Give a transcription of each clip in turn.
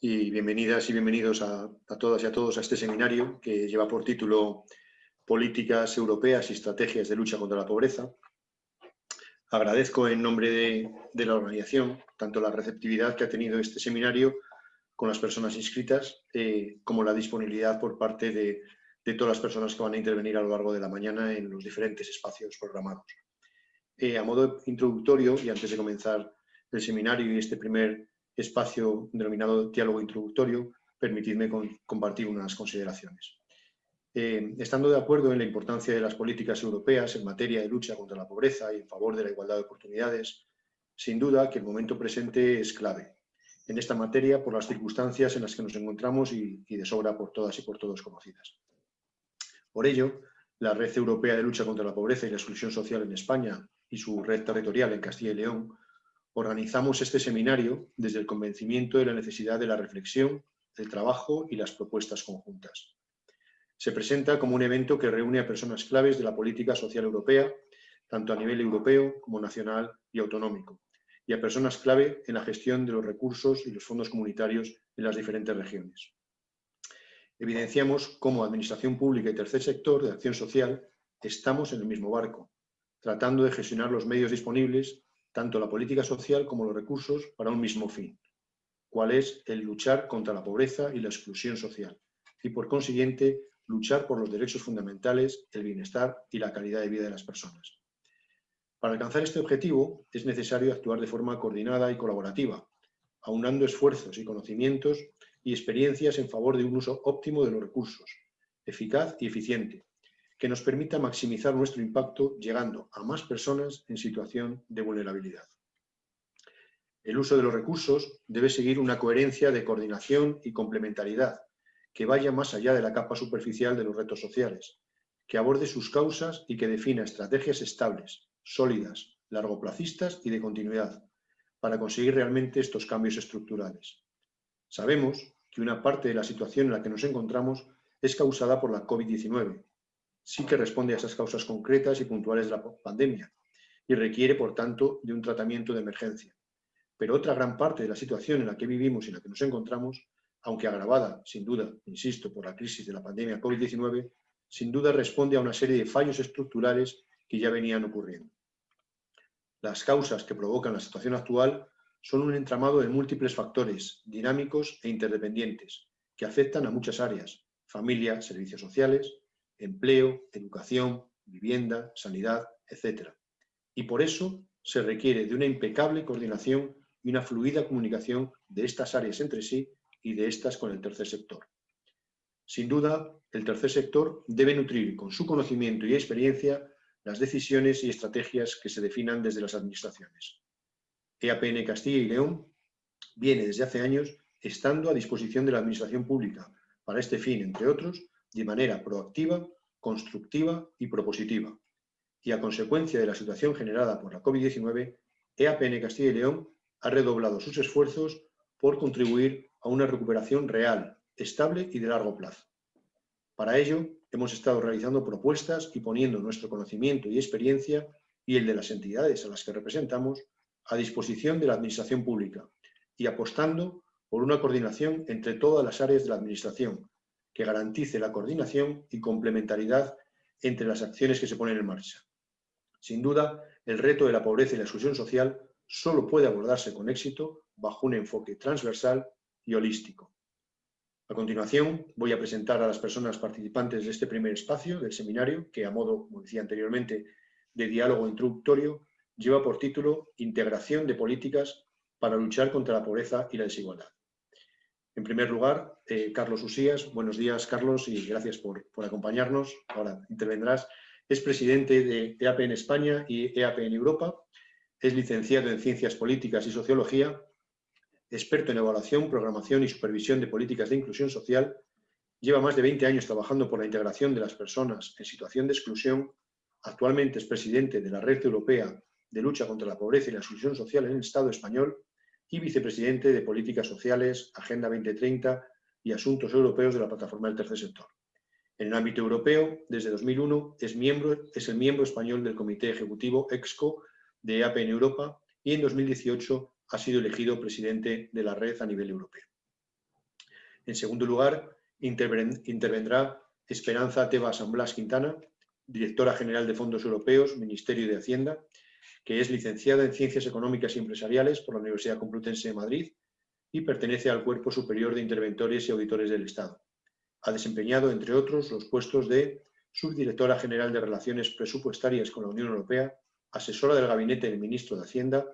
y bienvenidas y bienvenidos a, todas y a todos a este seminario que lleva por título Políticas Europeas y Estrategias de Lucha contra la Pobreza. Agradezco en nombre de, la organización tanto la receptividad que ha tenido este seminario con las personas inscritas eh, como la disponibilidad por parte de, todas las personas que van a intervenir a lo largo de la mañana en los diferentes espacios programados. Eh, a modo introductorio y antes de comenzar el seminario y este primer espacio denominado diálogo introductorio, permitidme compartir unas consideraciones. Eh, estando de acuerdo en la importancia de las políticas europeas en materia de lucha contra la pobreza y en favor de la igualdad de oportunidades, sin duda que el momento presente es clave en esta materia por las circunstancias en las que nos encontramos y, y de sobra por todas y por todos conocidas. Por ello, la Red Europea de Lucha contra la Pobreza y la Exclusión Social en España y su red territorial en Castilla y León organizamos este seminario desde el convencimiento de la necesidad de la reflexión, el trabajo y las propuestas conjuntas. Se presenta como un evento que reúne a personas claves de la política social europea, tanto a nivel europeo como nacional y autonómico, y a personas clave en la gestión de los recursos y los fondos comunitarios en las diferentes regiones. Evidenciamos cómo Administración Pública y Tercer Sector de Acción Social estamos en el mismo barco, tratando de gestionar los medios disponibles tanto la política social como los recursos para un mismo fin, cuál es el luchar contra la pobreza y la exclusión social, y por consiguiente luchar por los derechos fundamentales, el bienestar y la calidad de vida de las personas. Para alcanzar este objetivo es necesario actuar de forma coordinada y colaborativa, aunando esfuerzos y conocimientos y experiencias en favor de un uso óptimo de los recursos, eficaz y eficiente, que nos permita maximizar nuestro impacto llegando a más personas en situación de vulnerabilidad. El uso de los recursos debe seguir una coherencia de coordinación y complementariedad que vaya más allá de la capa superficial de los retos sociales, que aborde sus causas y que defina estrategias estables, sólidas, largoplacistas y de continuidad, para conseguir realmente estos cambios estructurales. Sabemos que una parte de la situación en la que nos encontramos es causada por la COVID-19 sí que responde a esas causas concretas y puntuales de la pandemia y requiere, por tanto, de un tratamiento de emergencia. Pero otra gran parte de la situación en la que vivimos y en la que nos encontramos, aunque agravada, sin duda, insisto, por la crisis de la pandemia COVID-19, sin duda responde a una serie de fallos estructurales que ya venían ocurriendo. Las causas que provocan la situación actual son un entramado de múltiples factores, dinámicos e interdependientes, que afectan a muchas áreas, familia, servicios sociales, empleo, educación, vivienda, sanidad, etc. Y por eso se requiere de una impecable coordinación y una fluida comunicación de estas áreas entre sí y de estas con el tercer sector. Sin duda, el tercer sector debe nutrir con su conocimiento y experiencia las decisiones y estrategias que se definan desde las administraciones. EAPN Castilla y León viene desde hace años estando a disposición de la administración pública para este fin, entre otros, de manera proactiva, constructiva y propositiva. Y a consecuencia de la situación generada por la COVID-19, EAPN Castilla y León ha redoblado sus esfuerzos por contribuir a una recuperación real, estable y de largo plazo. Para ello, hemos estado realizando propuestas y poniendo nuestro conocimiento y experiencia y el de las entidades a las que representamos a disposición de la Administración Pública y apostando por una coordinación entre todas las áreas de la Administración, que garantice la coordinación y complementariedad entre las acciones que se ponen en marcha. Sin duda, el reto de la pobreza y la exclusión social solo puede abordarse con éxito bajo un enfoque transversal y holístico. A continuación, voy a presentar a las personas participantes de este primer espacio del seminario, que a modo, como decía anteriormente, de diálogo introductorio, lleva por título Integración de políticas para luchar contra la pobreza y la desigualdad. En primer lugar, eh, Carlos Usías. Buenos días, Carlos, y gracias por, acompañarnos. Ahora intervendrás. Es presidente de EAP en España y EAP en Europa. Es licenciado en Ciencias Políticas y Sociología, experto en evaluación, programación y supervisión de políticas de inclusión social. Lleva más de 20 años trabajando por la integración de las personas en situación de exclusión. Actualmente es presidente de la Red Europea de Lucha contra la Pobreza y la Exclusión Social en el Estado español y vicepresidente de Políticas Sociales, Agenda 2030 y Asuntos Europeos de la Plataforma del Tercer Sector. En el ámbito europeo, desde 2001 es, es el miembro español del Comité Ejecutivo EXCO de EAP en Europa y en 2018 ha sido elegido presidente de la red a nivel europeo. En segundo lugar, intervendrá Esperanza Teba San Blas Quintana, directora general de Fondos Europeos, Ministerio de Hacienda, que es licenciada en Ciencias Económicas y Empresariales por la Universidad Complutense de Madrid y pertenece al Cuerpo Superior de Interventores y Auditores del Estado. Ha desempeñado, entre otros, los puestos de subdirectora general de Relaciones Presupuestarias con la Unión Europea, asesora del Gabinete del Ministro de Hacienda,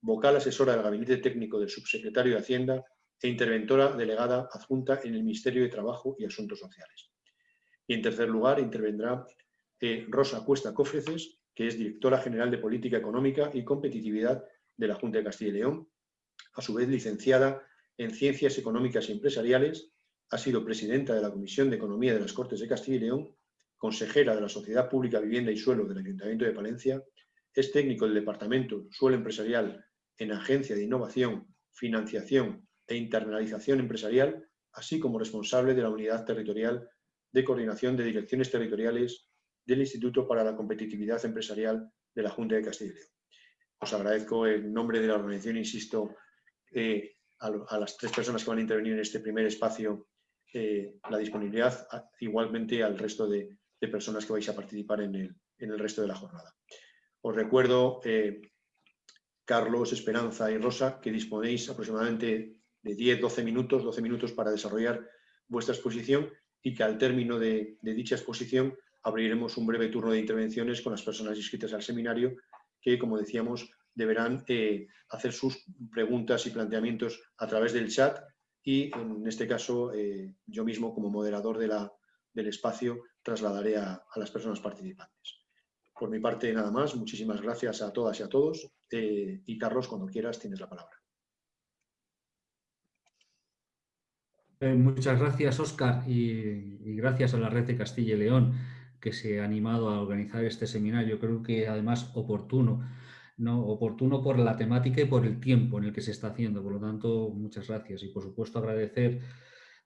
vocal asesora del Gabinete Técnico del Subsecretario de Hacienda e interventora delegada adjunta en el Ministerio de Trabajo y Asuntos Sociales. Y en tercer lugar intervendrá eh, Rosa Cuesta Cofreces, que es directora general de Política Económica y Competitividad de la Junta de Castilla y León, a su vez licenciada en Ciencias Económicas y Empresariales, ha sido presidenta de la Comisión de Economía de las Cortes de Castilla y León, consejera de la Sociedad Pública Vivienda y Suelo del Ayuntamiento de Palencia, es técnico del Departamento Suelo Empresarial en Agencia de Innovación, Financiación e Internalización Empresarial, así como responsable de la Unidad Territorial de Coordinación de Direcciones Territoriales del Instituto para la Competitividad Empresarial de la Junta de Castilla y León. Os agradezco en nombre de la organización, insisto, eh, a, las tres personas que van a intervenir en este primer espacio eh, la disponibilidad, igualmente al resto de, personas que vais a participar en el, resto de la jornada. Os recuerdo, eh, Carlos, Esperanza y Rosa, que disponéis aproximadamente de 10-12 minutos, 12 minutos para desarrollar vuestra exposición y que al término de dicha exposición abriremos un breve turno de intervenciones con las personas inscritas al seminario que, como decíamos, deberán eh, hacer sus preguntas y planteamientos a través del chat y, en este caso, eh, yo mismo, como moderador del espacio, trasladaré a, las personas participantes. Por mi parte, nada más. Muchísimas gracias a todas y a todos. Eh, y, Carlos, cuando quieras, tienes la palabra. muchas gracias, Óscar, y, y gracias a la Red de Castilla y León que se ha animado a organizar este seminario. Creo que, además, oportuno ¿no? oportuno por la temática y por el tiempo en el que se está haciendo. Por lo tanto, muchas gracias. Y por supuesto agradecer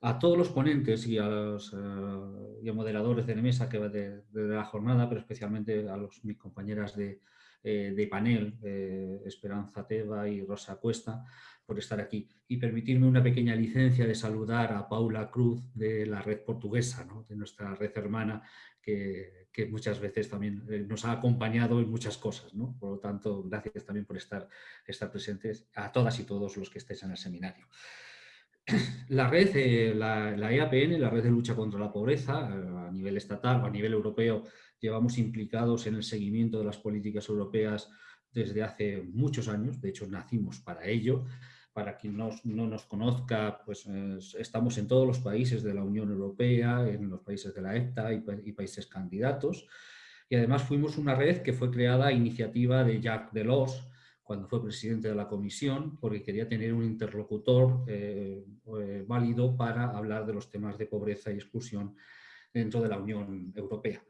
a todos los ponentes y a los eh, moderadores de la mesa que va de, la jornada, pero especialmente a mis compañeras de, eh, panel, eh, Esperanza Teva y Rosa Cuesta, por estar aquí. Y permitirme una pequeña licencia de saludar a Paula Cruz de la red portuguesa, de nuestra red hermana, que, muchas veces también eh, nos ha acompañado en muchas cosas. Por lo tanto, gracias también por estar, estar presentes a todas y todos los que estéis en el seminario. La red, eh, la, la, EAPN, la red de lucha contra la pobreza, eh, a nivel estatal o a nivel europeo, llevamos implicados en el seguimiento de las políticas europeas desde hace muchos años, de hecho nacimos para ello, para quien no, nos conozca, pues estamos en todos los países de la Unión Europea, en los países de la EFTA y, países candidatos. Y además fuimos una red que fue creada a iniciativa de Jacques Delors, cuando fue presidente de la Comisión, porque quería tener un interlocutor eh, eh, válido para hablar de los temas de pobreza y exclusión dentro de la Unión Europea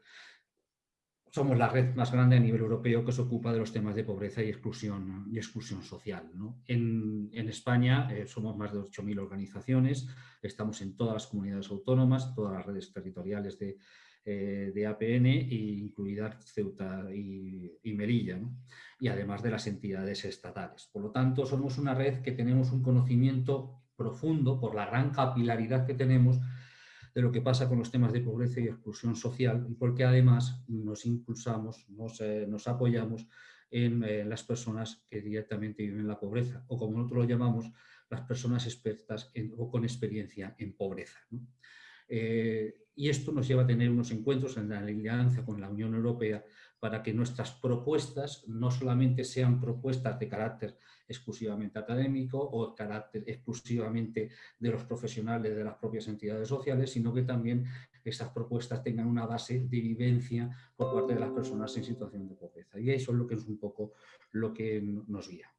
somos la red más grande a nivel europeo que se ocupa de los temas de pobreza y exclusión, social. En, España eh, somos más de 8.000 organizaciones, estamos en todas las comunidades autónomas, todas las redes territoriales de, eh, APN, incluidas Ceuta y, Melilla, y además de las entidades estatales. Por lo tanto, somos una red que tenemos un conocimiento profundo por la gran capilaridad que tenemos de lo que pasa con los temas de pobreza y exclusión social y porque además nos impulsamos, nos, eh, apoyamos en eh, las personas que directamente viven la pobreza o como nosotros lo llamamos, las personas expertas o con experiencia en pobreza. Eh, y esto nos lleva a tener unos encuentros en la alianza con la Unión Europea para que nuestras propuestas no solamente sean propuestas de carácter exclusivamente académico o carácter exclusivamente de los profesionales de las propias entidades sociales, sino que también esas propuestas tengan una base de vivencia por parte de las personas en situación de pobreza. Y eso es lo que es un poco lo que nos guía.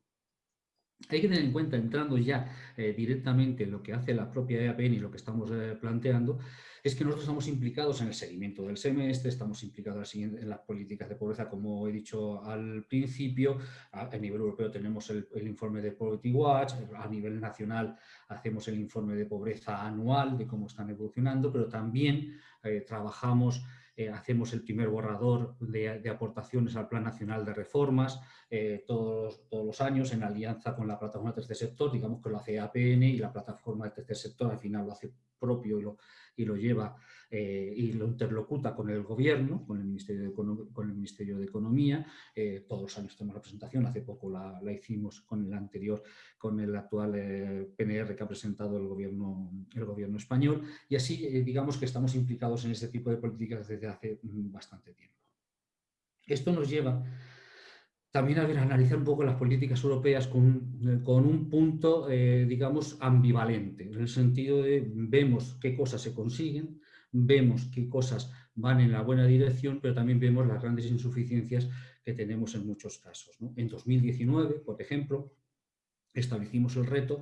Hay que tener en cuenta, entrando ya eh, directamente en lo que hace la propia EAPN y lo que estamos eh, planteando, es que nosotros estamos implicados en el seguimiento del semestre, estamos implicados en las políticas de pobreza, como he dicho al principio, a, nivel europeo tenemos el, informe de Poverty Watch, a nivel nacional hacemos el informe de pobreza anual de cómo están evolucionando, pero también eh, trabajamos hacemos el primer borrador de, aportaciones al Plan Nacional de Reformas todos, todos los años en alianza con la plataforma del tercer sector, digamos que lo hace APN y la plataforma del tercer sector al final lo hace propio y lo, y lo lleva eh, y lo interlocuta con el gobierno, con el Ministerio de, con el Ministerio de Economía. Eh, todos los años tenemos representación, hace poco la, hicimos con el anterior, con el actual eh, PNR que ha presentado el gobierno, el gobierno español. Y así digamos que estamos implicados en este tipo de políticas desde hace mm, bastante tiempo. Esto nos lleva también analizar un poco las políticas europeas con, con un punto, digamos, ambivalente, en el sentido de vemos qué cosas se consiguen, vemos qué cosas van en la buena dirección, pero también vemos las grandes insuficiencias que tenemos en muchos casos. En 2019, por ejemplo, establecimos el reto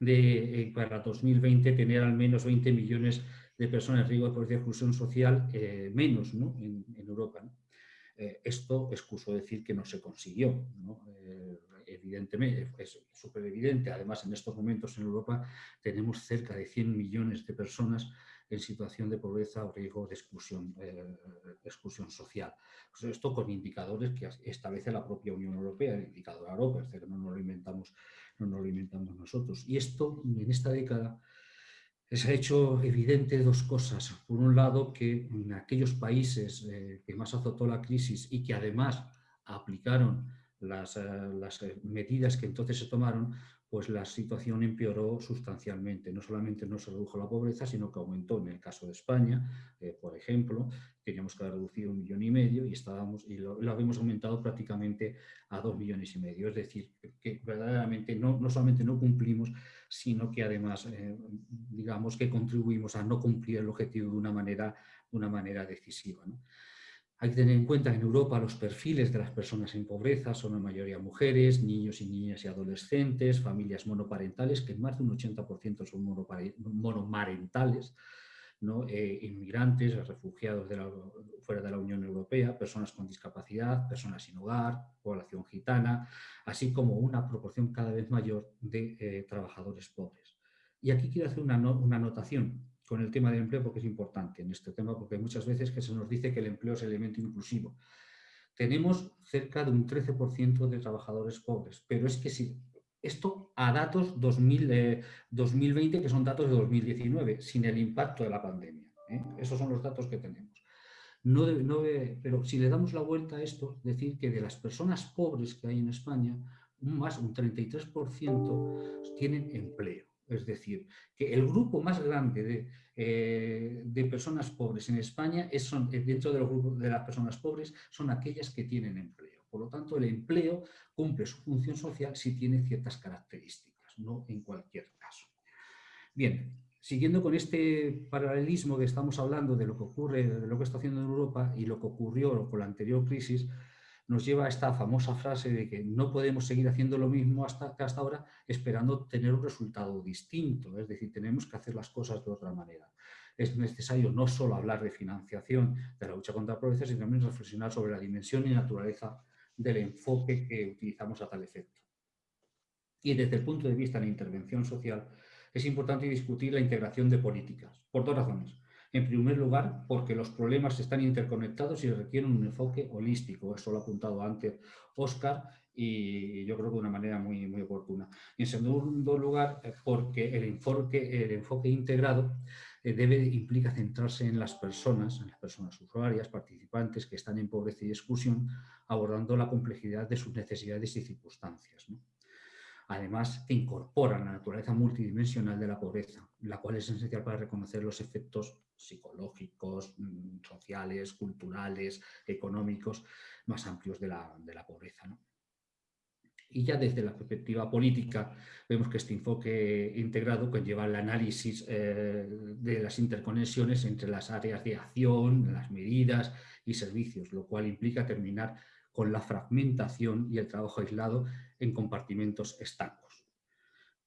de eh, para 2020 tener al menos 20 millones de personas en riesgo de pobreza y exclusión social eh, menos en, Europa. Eh, esto excuso decir que no se consiguió. evidentemente, es súper evidente. Además, en estos momentos en Europa tenemos cerca de 100 millones de personas en situación de pobreza o riesgo de exclusión, eh, social. Pues esto con indicadores que establece la propia Unión Europea, el indicador Europa, es decir, no nos lo inventamos, no lo inventamos nosotros. Y esto, en esta década, se ha hecho evidente dos cosas. Por un lado, que en aquellos países eh, que más azotó la crisis y que además aplicaron las, eh, las, medidas que entonces se tomaron, pues la situación empeoró sustancialmente. No solamente no se redujo la pobreza, sino que aumentó. En el caso de España, eh, por ejemplo, teníamos que reducido un millón y medio y, estábamos, y lo, habíamos aumentado prácticamente a dos millones y medio. Es decir, que verdaderamente no, no solamente no cumplimos, sino que además, eh, digamos, que contribuimos a no cumplir el objetivo de una manera, una manera decisiva. Hay que tener en cuenta que en Europa los perfiles de las personas en pobreza son en mayoría mujeres, niños y niñas y adolescentes, familias monoparentales, que más de un 80% son monomarentales, ¿no? Eh, inmigrantes, refugiados fuera de la Unión Europea, personas con discapacidad, personas sin hogar, población gitana, así como una proporción cada vez mayor de eh, trabajadores pobres. Y aquí quiero hacer una, una anotación con el tema del empleo porque es importante en este tema, porque hay muchas veces que se nos dice que el empleo es elemento inclusivo. Tenemos cerca de un 13% de trabajadores pobres, pero es que si esto a datos 2000, 2020, que son datos de 2019, sin el impacto de la pandemia. ¿eh? Esos son los datos que tenemos. No, no pero si le damos la vuelta a esto, decir que de las personas pobres que hay en España, más un 33% tienen empleo. Es decir, que el grupo más grande de, eh, personas pobres en España es, son, eh, dentro del grupo de las personas pobres son aquellas que tienen empleo. Por lo tanto, el empleo cumple su función social si tiene ciertas características, no en cualquier caso. Bien, siguiendo con este paralelismo que estamos hablando de lo que ocurre, de lo que está haciendo en Europa y lo que ocurrió con la anterior crisis, nos lleva a esta famosa frase de que no podemos seguir haciendo lo mismo hasta, hasta ahora esperando tener un resultado distinto, es decir, tenemos que hacer las cosas de otra manera. Es necesario no solo hablar de financiación de la lucha contra la pobreza, sino también reflexionar sobre la dimensión y naturaleza del enfoque que utilizamos a tal efecto. Y desde el punto de vista de la intervención social, es importante discutir la integración de políticas, por dos razones. En primer lugar, porque los problemas están interconectados y requieren un enfoque holístico. Eso lo ha apuntado antes Oscar y yo creo que de una manera muy, muy oportuna. En segundo lugar, eh, porque el enfoque, el enfoque integrado eh, debe, implica centrarse en las personas, en las personas usuarias, participantes que están en pobreza y exclusión, abordando la complejidad de sus necesidades y circunstancias. Además, incorpora la naturaleza multidimensional de la pobreza, la cual es esencial para reconocer los efectos psicológicos, mm, sociales, culturales, económicos más amplios de la, pobreza. Y ya desde la perspectiva política vemos que este enfoque integrado conlleva el análisis eh, de las interconexiones entre las áreas de acción, las medidas y servicios, lo cual implica terminar con la fragmentación y el trabajo aislado en compartimentos estancos.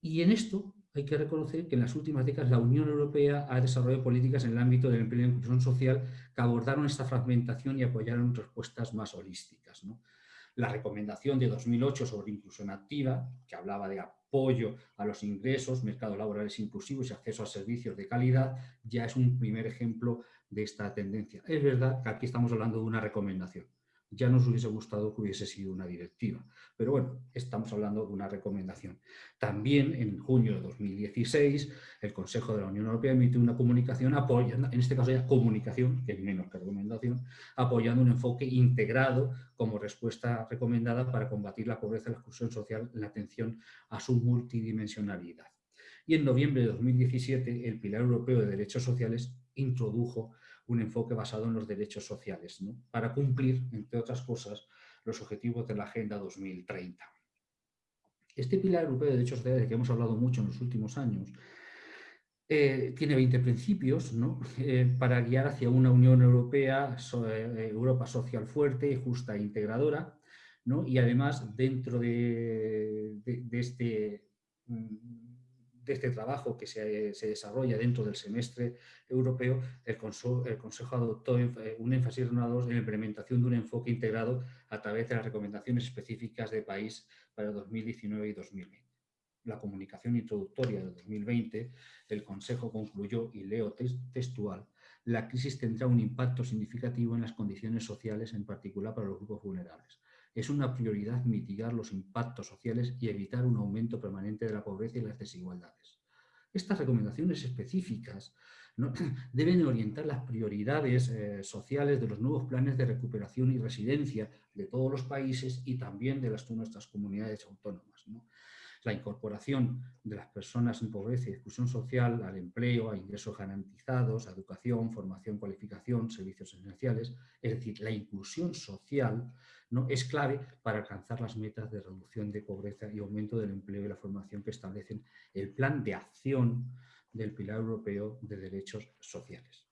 Y en esto hay que reconocer que en las últimas décadas la Unión Europea ha desarrollado políticas en el ámbito del empleo y la inclusión social que abordaron esta fragmentación y apoyaron respuestas más holísticas. La recomendación de 2008 sobre inclusión activa, que hablaba de apoyo a los ingresos, mercados laborales inclusivos y acceso a servicios de calidad, ya es un primer ejemplo de esta tendencia. Es verdad que aquí estamos hablando de una recomendación. Ya nos hubiese gustado que hubiese sido una directiva, pero bueno, estamos hablando de una recomendación. También en junio de 2016 el Consejo de la Unión Europea emitió una comunicación apoyando, en este caso ya comunicación, que es menos que recomendación, apoyando un enfoque integrado como respuesta recomendada para combatir la pobreza y la exclusión social en la atención a su multidimensionalidad. Y en noviembre de 2017 el Pilar Europeo de Derechos Sociales introdujo un enfoque basado en los derechos sociales, para cumplir, entre otras cosas, los objetivos de la Agenda 2030. Este Pilar Europeo de Derechos Sociales, de que hemos hablado mucho en los últimos años, eh, tiene 20 principios eh, para guiar hacia una Unión Europea, eh, Europa social fuerte, justa e integradora, y además dentro de, de este mm, este trabajo que se, desarrolla dentro del semestre europeo, el, Consejo adoptó eh, un énfasis renovado en la implementación de un enfoque integrado a través de las recomendaciones específicas de país para 2019 y 2020. La comunicación introductoria de 2020, el Consejo concluyó, y leo textual, la crisis tendrá un impacto significativo en las condiciones sociales, en particular para los grupos vulnerables es una prioridad mitigar los impactos sociales y evitar un aumento permanente de la pobreza y las desigualdades. Estas recomendaciones específicas deben orientar las prioridades eh, sociales de los nuevos planes de recuperación y residencia de todos los países y también de las, nuestras comunidades autónomas la incorporación de las personas en pobreza y exclusión social al empleo, a ingresos garantizados, a educación, formación, cualificación, servicios esenciales, es decir, la inclusión social ¿no? es clave para alcanzar las metas de reducción de pobreza y aumento del empleo y la formación que establecen el plan de acción del Pilar Europeo de Derechos Sociales.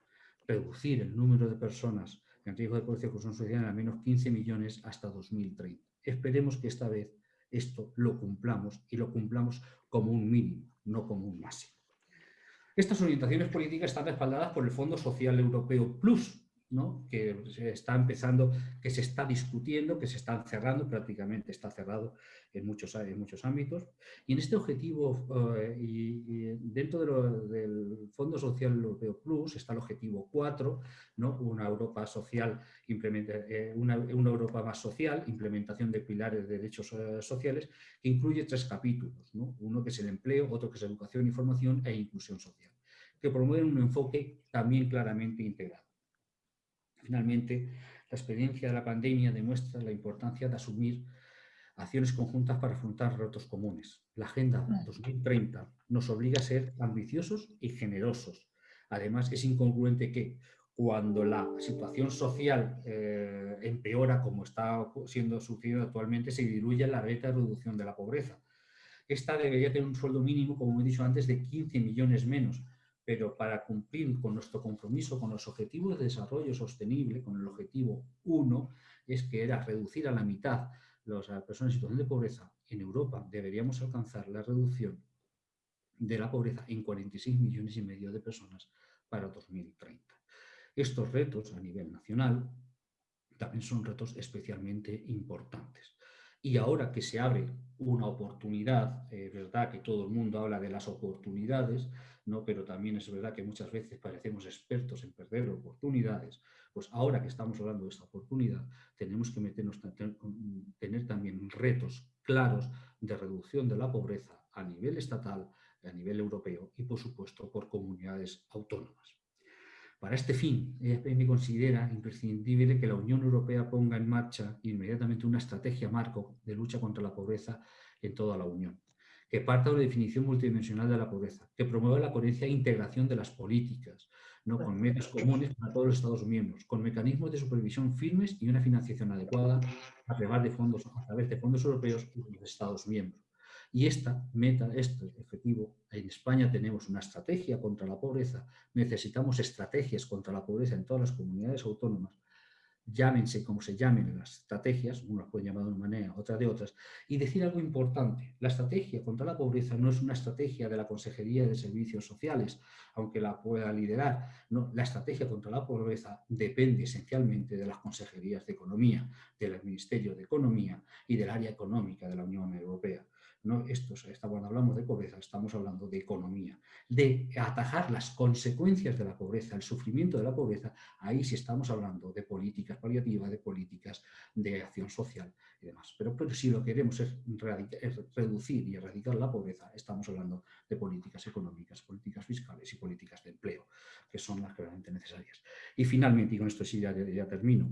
Reducir el número de personas en riesgo de pobreza y exclusión social al menos 15 millones hasta 2030. Esperemos que esta vez esto lo cumplamos y lo cumplamos como un mínimo, no como un máximo. Estas orientaciones políticas están respaldadas por el Fondo Social Europeo Plus, que se está empezando, que se está discutiendo, que se está cerrando, prácticamente está cerrado en muchos, en muchos ámbitos. Y en este objetivo, eh, y, dentro del Fondo Social Europeo Plus, está el objetivo 4, ¿no? una Europa social, eh, una, una, Europa más social, implementación de pilares de derechos eh, sociales, que incluye tres capítulos, uno que es el empleo, otro que es educación y formación e inclusión social, que promueven un enfoque también claramente integrado. Finalmente, la experiencia de la pandemia demuestra la importancia de asumir acciones conjuntas para afrontar retos comunes. La Agenda 2030 nos obliga a ser ambiciosos y generosos. Además, es incongruente que cuando la situación social eh, empeora, como está siendo sucedido actualmente, se diluya la beta de reducción de la pobreza. Esta debería tener un sueldo mínimo, como he dicho antes, de 15 millones menos, pero para cumplir con nuestro compromiso con los objetivos de desarrollo sostenible, con el objetivo 1, es que era reducir a la mitad las personas en situación de pobreza en Europa, deberíamos alcanzar la reducción de la pobreza en 46 millones y medio de personas para 2030. Estos retos a nivel nacional también son retos especialmente importantes. Y ahora que se abre una oportunidad, es verdad que todo el mundo habla de las oportunidades, ¿no? pero también es verdad que muchas veces parecemos expertos en perder oportunidades, pues ahora que estamos hablando de esta oportunidad, tenemos que meternos, tener también retos claros de reducción de la pobreza a nivel estatal, a nivel europeo y, por supuesto, por comunidades autónomas. Para este fin, EFM considera imprescindible que la Unión Europea ponga en marcha inmediatamente una estrategia marco de lucha contra la pobreza en toda la Unión que parta de una definición multidimensional de la pobreza, que promueva la coherencia e integración de las políticas, ¿no? con medios comunes para todos los Estados miembros, con mecanismos de supervisión firmes y una financiación adecuada a través de fondos, a través de fondos europeos y de los Estados miembros. Y esta meta, este objetivo, en España tenemos una estrategia contra la pobreza, necesitamos estrategias contra la pobreza en todas las comunidades autónomas, llámense como se llamen las estrategias, unas pueden llamar de una manera, otras de otras, y decir algo importante, la estrategia contra la pobreza no es una estrategia de la Consejería de Servicios Sociales, aunque la pueda liderar, no, la estrategia contra la pobreza depende esencialmente de las consejerías de Economía, del Ministerio de Economía y del área económica de la Unión Europea. No, esto, cuando hablamos de pobreza estamos hablando de economía, de atajar las consecuencias de la pobreza, el sufrimiento de la pobreza, ahí sí estamos hablando de políticas paliativas, de políticas de acción social y demás. Pero, pero si lo queremos es, reducir y erradicar la pobreza, estamos hablando de políticas económicas, políticas fiscales y políticas de empleo, que son las realmente necesarias. Y finalmente, y con esto sí ya termino,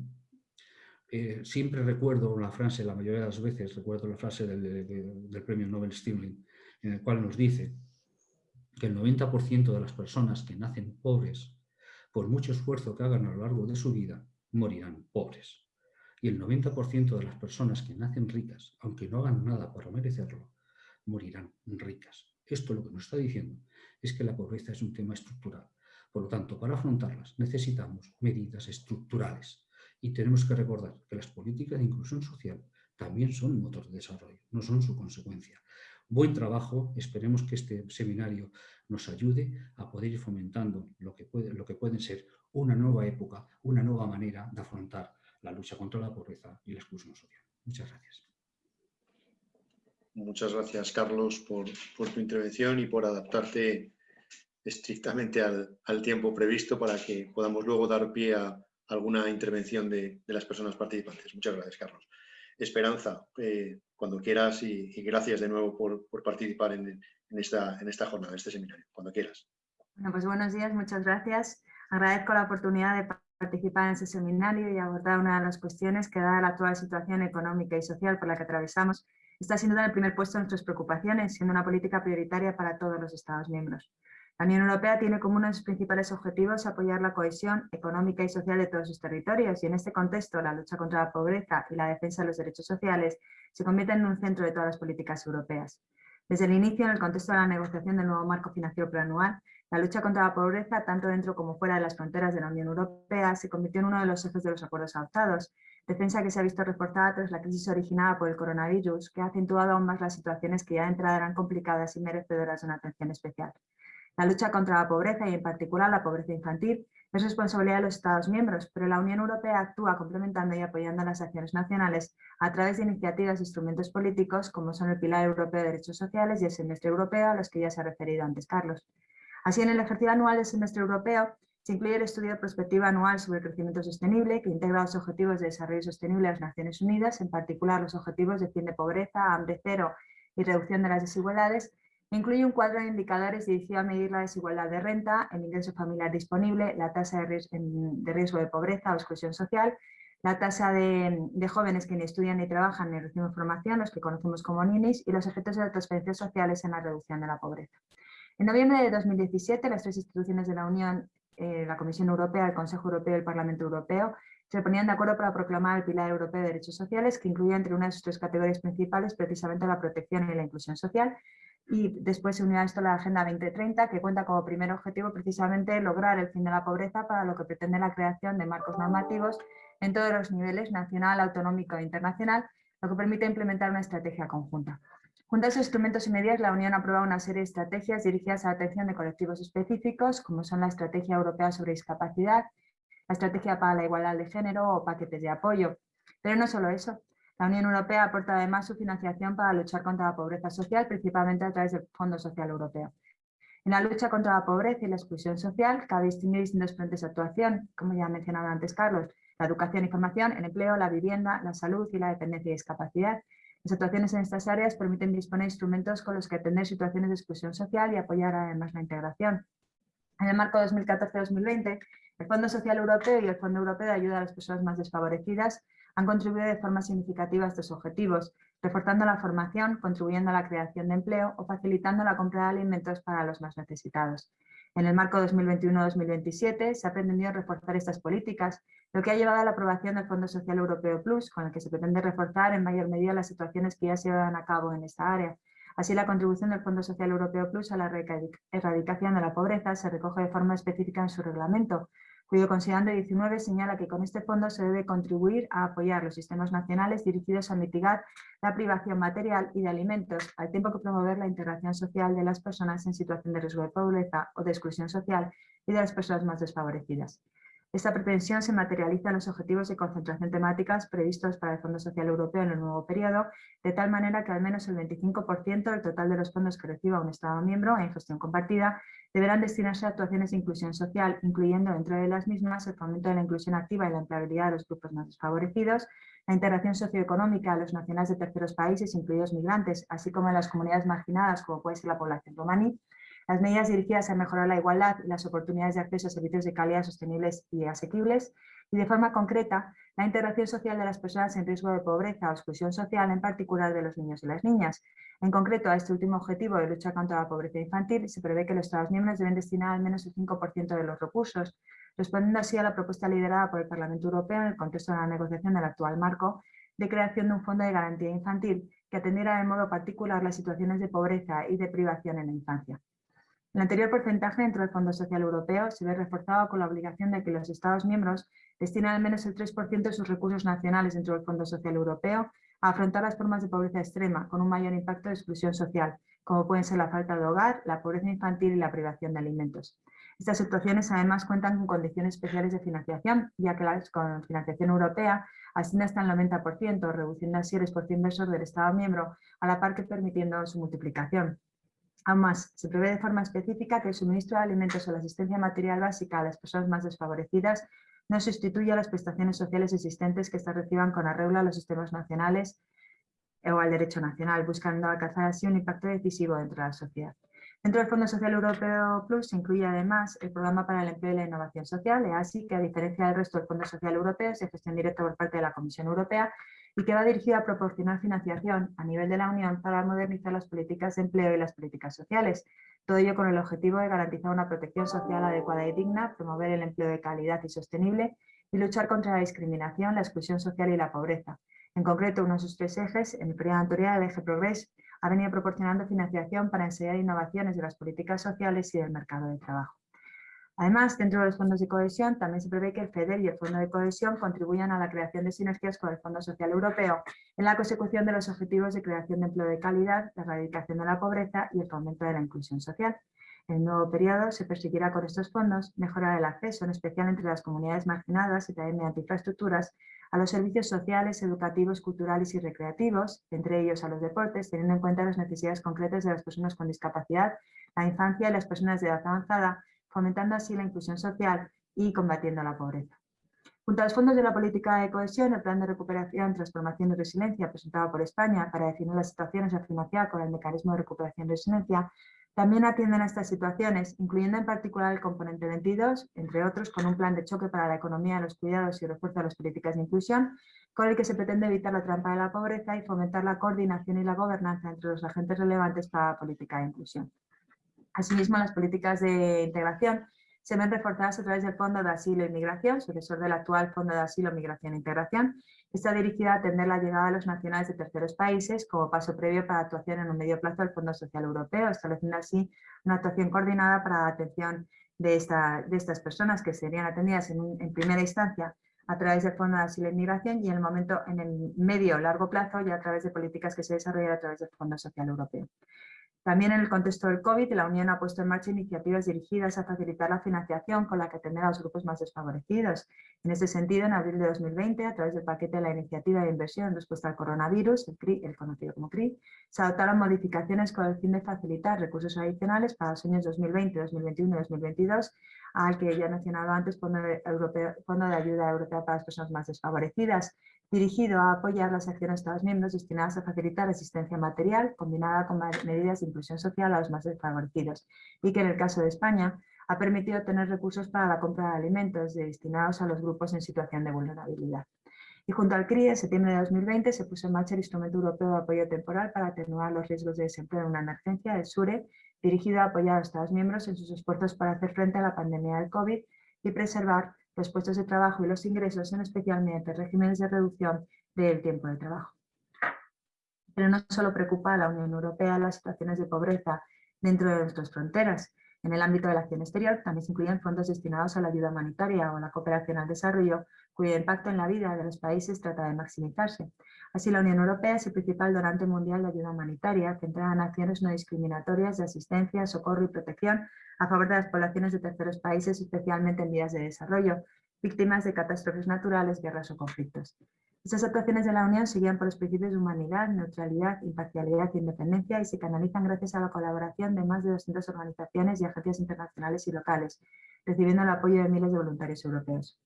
eh, siempre recuerdo la frase, la mayoría de las veces recuerdo la frase del, premio Nobel Stirling, en el cual nos dice que el 90% de las personas que nacen pobres, por mucho esfuerzo que hagan a lo largo de su vida, morirán pobres. Y el 90% de las personas que nacen ricas, aunque no hagan nada para merecerlo, morirán ricas. Esto lo que nos está diciendo es que la pobreza es un tema estructural. Por lo tanto, para afrontarlas necesitamos medidas estructurales y tenemos que recordar que las políticas de inclusión social también son motor de desarrollo, no son su consecuencia. Buen trabajo, esperemos que este seminario nos ayude a poder ir fomentando lo que, puede, lo que pueden ser una nueva época, una nueva manera de afrontar la lucha contra la pobreza y la exclusión social. Muchas gracias. Muchas gracias, Carlos, por, tu intervención y por adaptarte estrictamente al, al tiempo previsto para que podamos luego dar pie a, alguna intervención de, las personas participantes. Muchas gracias, Carlos. Esperanza, eh, cuando quieras y, gracias de nuevo por, participar en, esta, en esta jornada, en este seminario, cuando quieras. Bueno, pues buenos días, muchas gracias. Agradezco la oportunidad de participar en este seminario y abordar una de las cuestiones que, da la actual situación económica y social por la que atravesamos, está sin duda en el primer puesto de nuestras preocupaciones, siendo una política prioritaria para todos los Estados miembros. La Unión Europea tiene como uno de sus principales objetivos apoyar la cohesión económica y social de todos sus territorios y en este contexto la lucha contra la pobreza y la defensa de los derechos sociales se convierten en un centro de todas las políticas europeas. Desde el inicio, en el contexto de la negociación del nuevo marco financiero plurianual, la lucha contra la pobreza, tanto dentro como fuera de las fronteras de la Unión Europea, se convirtió en uno de los ejes de los acuerdos adoptados, defensa que se ha visto reforzada tras la crisis originada por el coronavirus, que ha acentuado aún más las situaciones que ya de entrada eran complicadas y merecedoras de una atención especial. La lucha contra la pobreza y en particular la pobreza infantil es responsabilidad de los Estados miembros, pero la Unión Europea actúa complementando y apoyando las acciones nacionales a través de iniciativas e instrumentos políticos como son el Pilar Europeo de Derechos Sociales y el Semestre Europeo a los que ya se ha referido antes Carlos. Así, en el ejercicio anual del Semestre Europeo se incluye el estudio de perspectiva anual sobre el crecimiento sostenible que integra los objetivos de desarrollo sostenible de las Naciones Unidas, en particular los objetivos de fin de pobreza, hambre cero y reducción de las desigualdades, Incluye un cuadro de indicadores dirigido a medir la desigualdad de renta, el ingreso familiar disponible, la tasa de riesgo de, pobreza o exclusión social, la tasa de, jóvenes que ni estudian ni trabajan ni reciben formación, los que conocemos como ninis, y los efectos de las transferencias sociales en la reducción de la pobreza. En noviembre de 2017, las tres instituciones de la Unión, eh, la Comisión Europea, el Consejo Europeo y el Parlamento Europeo, se ponían de acuerdo para proclamar el Pilar Europeo de Derechos Sociales, que incluía entre una de sus tres categorías principales precisamente la protección y la inclusión social, y después se unió a esto la Agenda 2030, que cuenta como primer objetivo precisamente lograr el fin de la pobreza, para lo que pretende la creación de marcos normativos en todos los niveles, nacional, autonómico e internacional, lo que permite implementar una estrategia conjunta. Junto a esos instrumentos y medidas, la Unión ha aprobado una serie de estrategias dirigidas a la atención de colectivos específicos, como son la Estrategia Europea sobre Discapacidad, la Estrategia para la Igualdad de Género o paquetes de apoyo. Pero no solo eso, la Unión Europea aporta además su financiación para luchar contra la pobreza social, principalmente a través del Fondo Social Europeo. En la lucha contra la pobreza y la exclusión social, cabe distinguir distintos frentes de actuación, como ya ha mencionado antes Carlos, la educación y formación, el empleo, la vivienda, la salud y la dependencia y discapacidad. Las actuaciones en estas áreas permiten disponer de instrumentos con los que atender situaciones de exclusión social y apoyar además la integración. En el marco 2014-2020, el Fondo Social Europeo y el Fondo Europeo de Ayuda a las Personas Más Desfavorecidas han contribuido de forma significativa a estos objetivos, reforzando la formación, contribuyendo a la creación de empleo o facilitando la compra de alimentos para los más necesitados. En el marco 2021-2027 se ha pretendido reforzar estas políticas, lo que ha llevado a la aprobación del Fondo Social Europeo Plus, con el que se pretende reforzar en mayor medida las situaciones que ya se llevan a cabo en esta área. Así, la contribución del Fondo Social Europeo Plus a la erradicación de la pobreza se recoge de forma específica en su reglamento, cuyo considerando 19 señala que con este fondo se debe contribuir a apoyar los sistemas nacionales dirigidos a mitigar la privación material y de alimentos, al tiempo que promover la integración social de las personas en situación de riesgo de pobreza o de exclusión social y de las personas más desfavorecidas. Esta pretensión se materializa en los objetivos de concentración temáticas previstos para el Fondo Social Europeo en el nuevo periodo, de tal manera que al menos el 25% del total de los fondos que reciba un Estado miembro en gestión compartida deberán destinarse a actuaciones de inclusión social, incluyendo dentro de las mismas el fomento de la inclusión activa y la empleabilidad de los grupos más desfavorecidos, la integración socioeconómica de los nacionales de terceros países, incluidos migrantes, así como en las comunidades marginadas, como puede ser la población romaní, las medidas dirigidas a mejorar la igualdad y las oportunidades de acceso a servicios de calidad sostenibles y asequibles y de forma concreta la integración social de las personas en riesgo de pobreza o exclusión social, en particular de los niños y las niñas. En concreto, a este último objetivo de lucha contra la pobreza infantil se prevé que los Estados miembros deben destinar al menos el 5% de los recursos, respondiendo así a la propuesta liderada por el Parlamento Europeo en el contexto de la negociación del actual marco de creación de un fondo de garantía infantil que atendiera de modo particular las situaciones de pobreza y de privación en la infancia. El anterior porcentaje dentro del Fondo Social Europeo se ve reforzado con la obligación de que los Estados miembros destinen al menos el 3% de sus recursos nacionales dentro del Fondo Social Europeo a afrontar las formas de pobreza extrema con un mayor impacto de exclusión social, como pueden ser la falta de hogar, la pobreza infantil y la privación de alimentos. Estas situaciones además cuentan con condiciones especiales de financiación, ya que la financiación europea asciende hasta el 90%, reduciendo así el esfuerzo inversor del Estado miembro, a la par que permitiendo su multiplicación. Aún más, se prevé de forma específica que el suministro de alimentos o la asistencia material básica a las personas más desfavorecidas no sustituya las prestaciones sociales existentes que éstas reciban con arreglo a los sistemas nacionales o al derecho nacional, buscando alcanzar así un impacto decisivo dentro de la sociedad. Dentro del Fondo Social Europeo Plus se incluye además el Programa para el Empleo y la Innovación Social, EASI, que a diferencia del resto del Fondo Social Europeo es de gestión por parte de la Comisión Europea y que va dirigida a proporcionar financiación a nivel de la Unión para modernizar las políticas de empleo y las políticas sociales. Todo ello con el objetivo de garantizar una protección social adecuada y digna, promover el empleo de calidad y sostenible y luchar contra la discriminación, la exclusión social y la pobreza. En concreto, uno de sus tres ejes, en el periodo anterior, el eje Progress, ha venido proporcionando financiación para enseñar innovaciones de las políticas sociales y del mercado de trabajo. Además, dentro de los fondos de cohesión, también se prevé que el FEDER y el Fondo de Cohesión contribuyan a la creación de sinergias con el Fondo Social Europeo en la consecución de los objetivos de creación de empleo de calidad, la erradicación de la pobreza y el fomento de la inclusión social. En el nuevo periodo se perseguirá con estos fondos mejorar el acceso, en especial entre las comunidades marginadas y también mediante infraestructuras, a los servicios sociales, educativos, culturales y recreativos, entre ellos a los deportes, teniendo en cuenta las necesidades concretas de las personas con discapacidad, la infancia y las personas de edad avanzada, fomentando así la inclusión social y combatiendo la pobreza. Junto a los fondos de la política de cohesión, el Plan de Recuperación, Transformación y Resiliencia presentado por España para definir las situaciones a financiar con el Mecanismo de Recuperación y Resiliencia, también atienden a estas situaciones, incluyendo en particular el componente 22, entre otros con un plan de choque para la economía, los cuidados y refuerzo de las políticas de inclusión, con el que se pretende evitar la trampa de la pobreza y fomentar la coordinación y la gobernanza entre los agentes relevantes para la política de inclusión. Asimismo, las políticas de integración se ven reforzadas a través del Fondo de Asilo y Migración, sucesor del actual Fondo de Asilo, Migración e Integración. Está dirigida a atender la llegada de los nacionales de terceros países como paso previo para actuación en un medio plazo del Fondo Social Europeo, estableciendo así una actuación coordinada para la atención de, estas personas que serían atendidas en, primera instancia a través del Fondo de Asilo y Migración y en el momento en el medio o largo plazo ya a través de políticas que se desarrollan a través del Fondo Social Europeo. También en el contexto del COVID, la Unión ha puesto en marcha iniciativas dirigidas a facilitar la financiación con la que atender a los grupos más desfavorecidos. En este sentido, en abril de 2020, a través del paquete de la Iniciativa de Inversión Respuesta al Coronavirus, el, CRI, el conocido como CRI, se adoptaron modificaciones con el fin de facilitar recursos adicionales para los años 2020, 2021 y 2022 al que ya he mencionado antes, Fondo Fondo de Ayuda Europea para las Personas Más Desfavorecidas, dirigido a apoyar las acciones de Estados miembros destinadas a facilitar asistencia material combinada con medidas de inclusión social a los más desfavorecidos y que en el caso de España ha permitido tener recursos para la compra de alimentos destinados a los grupos en situación de vulnerabilidad. Y junto al CRI, en septiembre de 2020 se puso en marcha el Instrumento Europeo de Apoyo Temporal para atenuar los riesgos de desempleo en una emergencia, el SURE, dirigido a apoyar a los Estados miembros en sus esfuerzos para hacer frente a la pandemia del COVID y preservar los puestos de trabajo y los ingresos, en especial mediante regímenes de reducción del tiempo de trabajo. Pero no solo preocupa a la Unión Europea las situaciones de pobreza dentro de nuestras fronteras. En el ámbito de la acción exterior también se incluyen fondos destinados a la ayuda humanitaria o la cooperación al desarrollo, cuyo impacto en la vida de los países trata de maximizarse. Así, la Unión Europea es el principal donante mundial de ayuda humanitaria, centrada en acciones no discriminatorias de asistencia, socorro y protección a favor de las poblaciones de terceros países, especialmente en vías de desarrollo, víctimas de catástrofes naturales, guerras o conflictos. Estas actuaciones de la Unión se guían por los principios de humanidad, neutralidad, imparcialidad e independencia y se canalizan gracias a la colaboración de más de 200 organizaciones y agencias internacionales y locales, recibiendo el apoyo de miles de voluntarios europeos.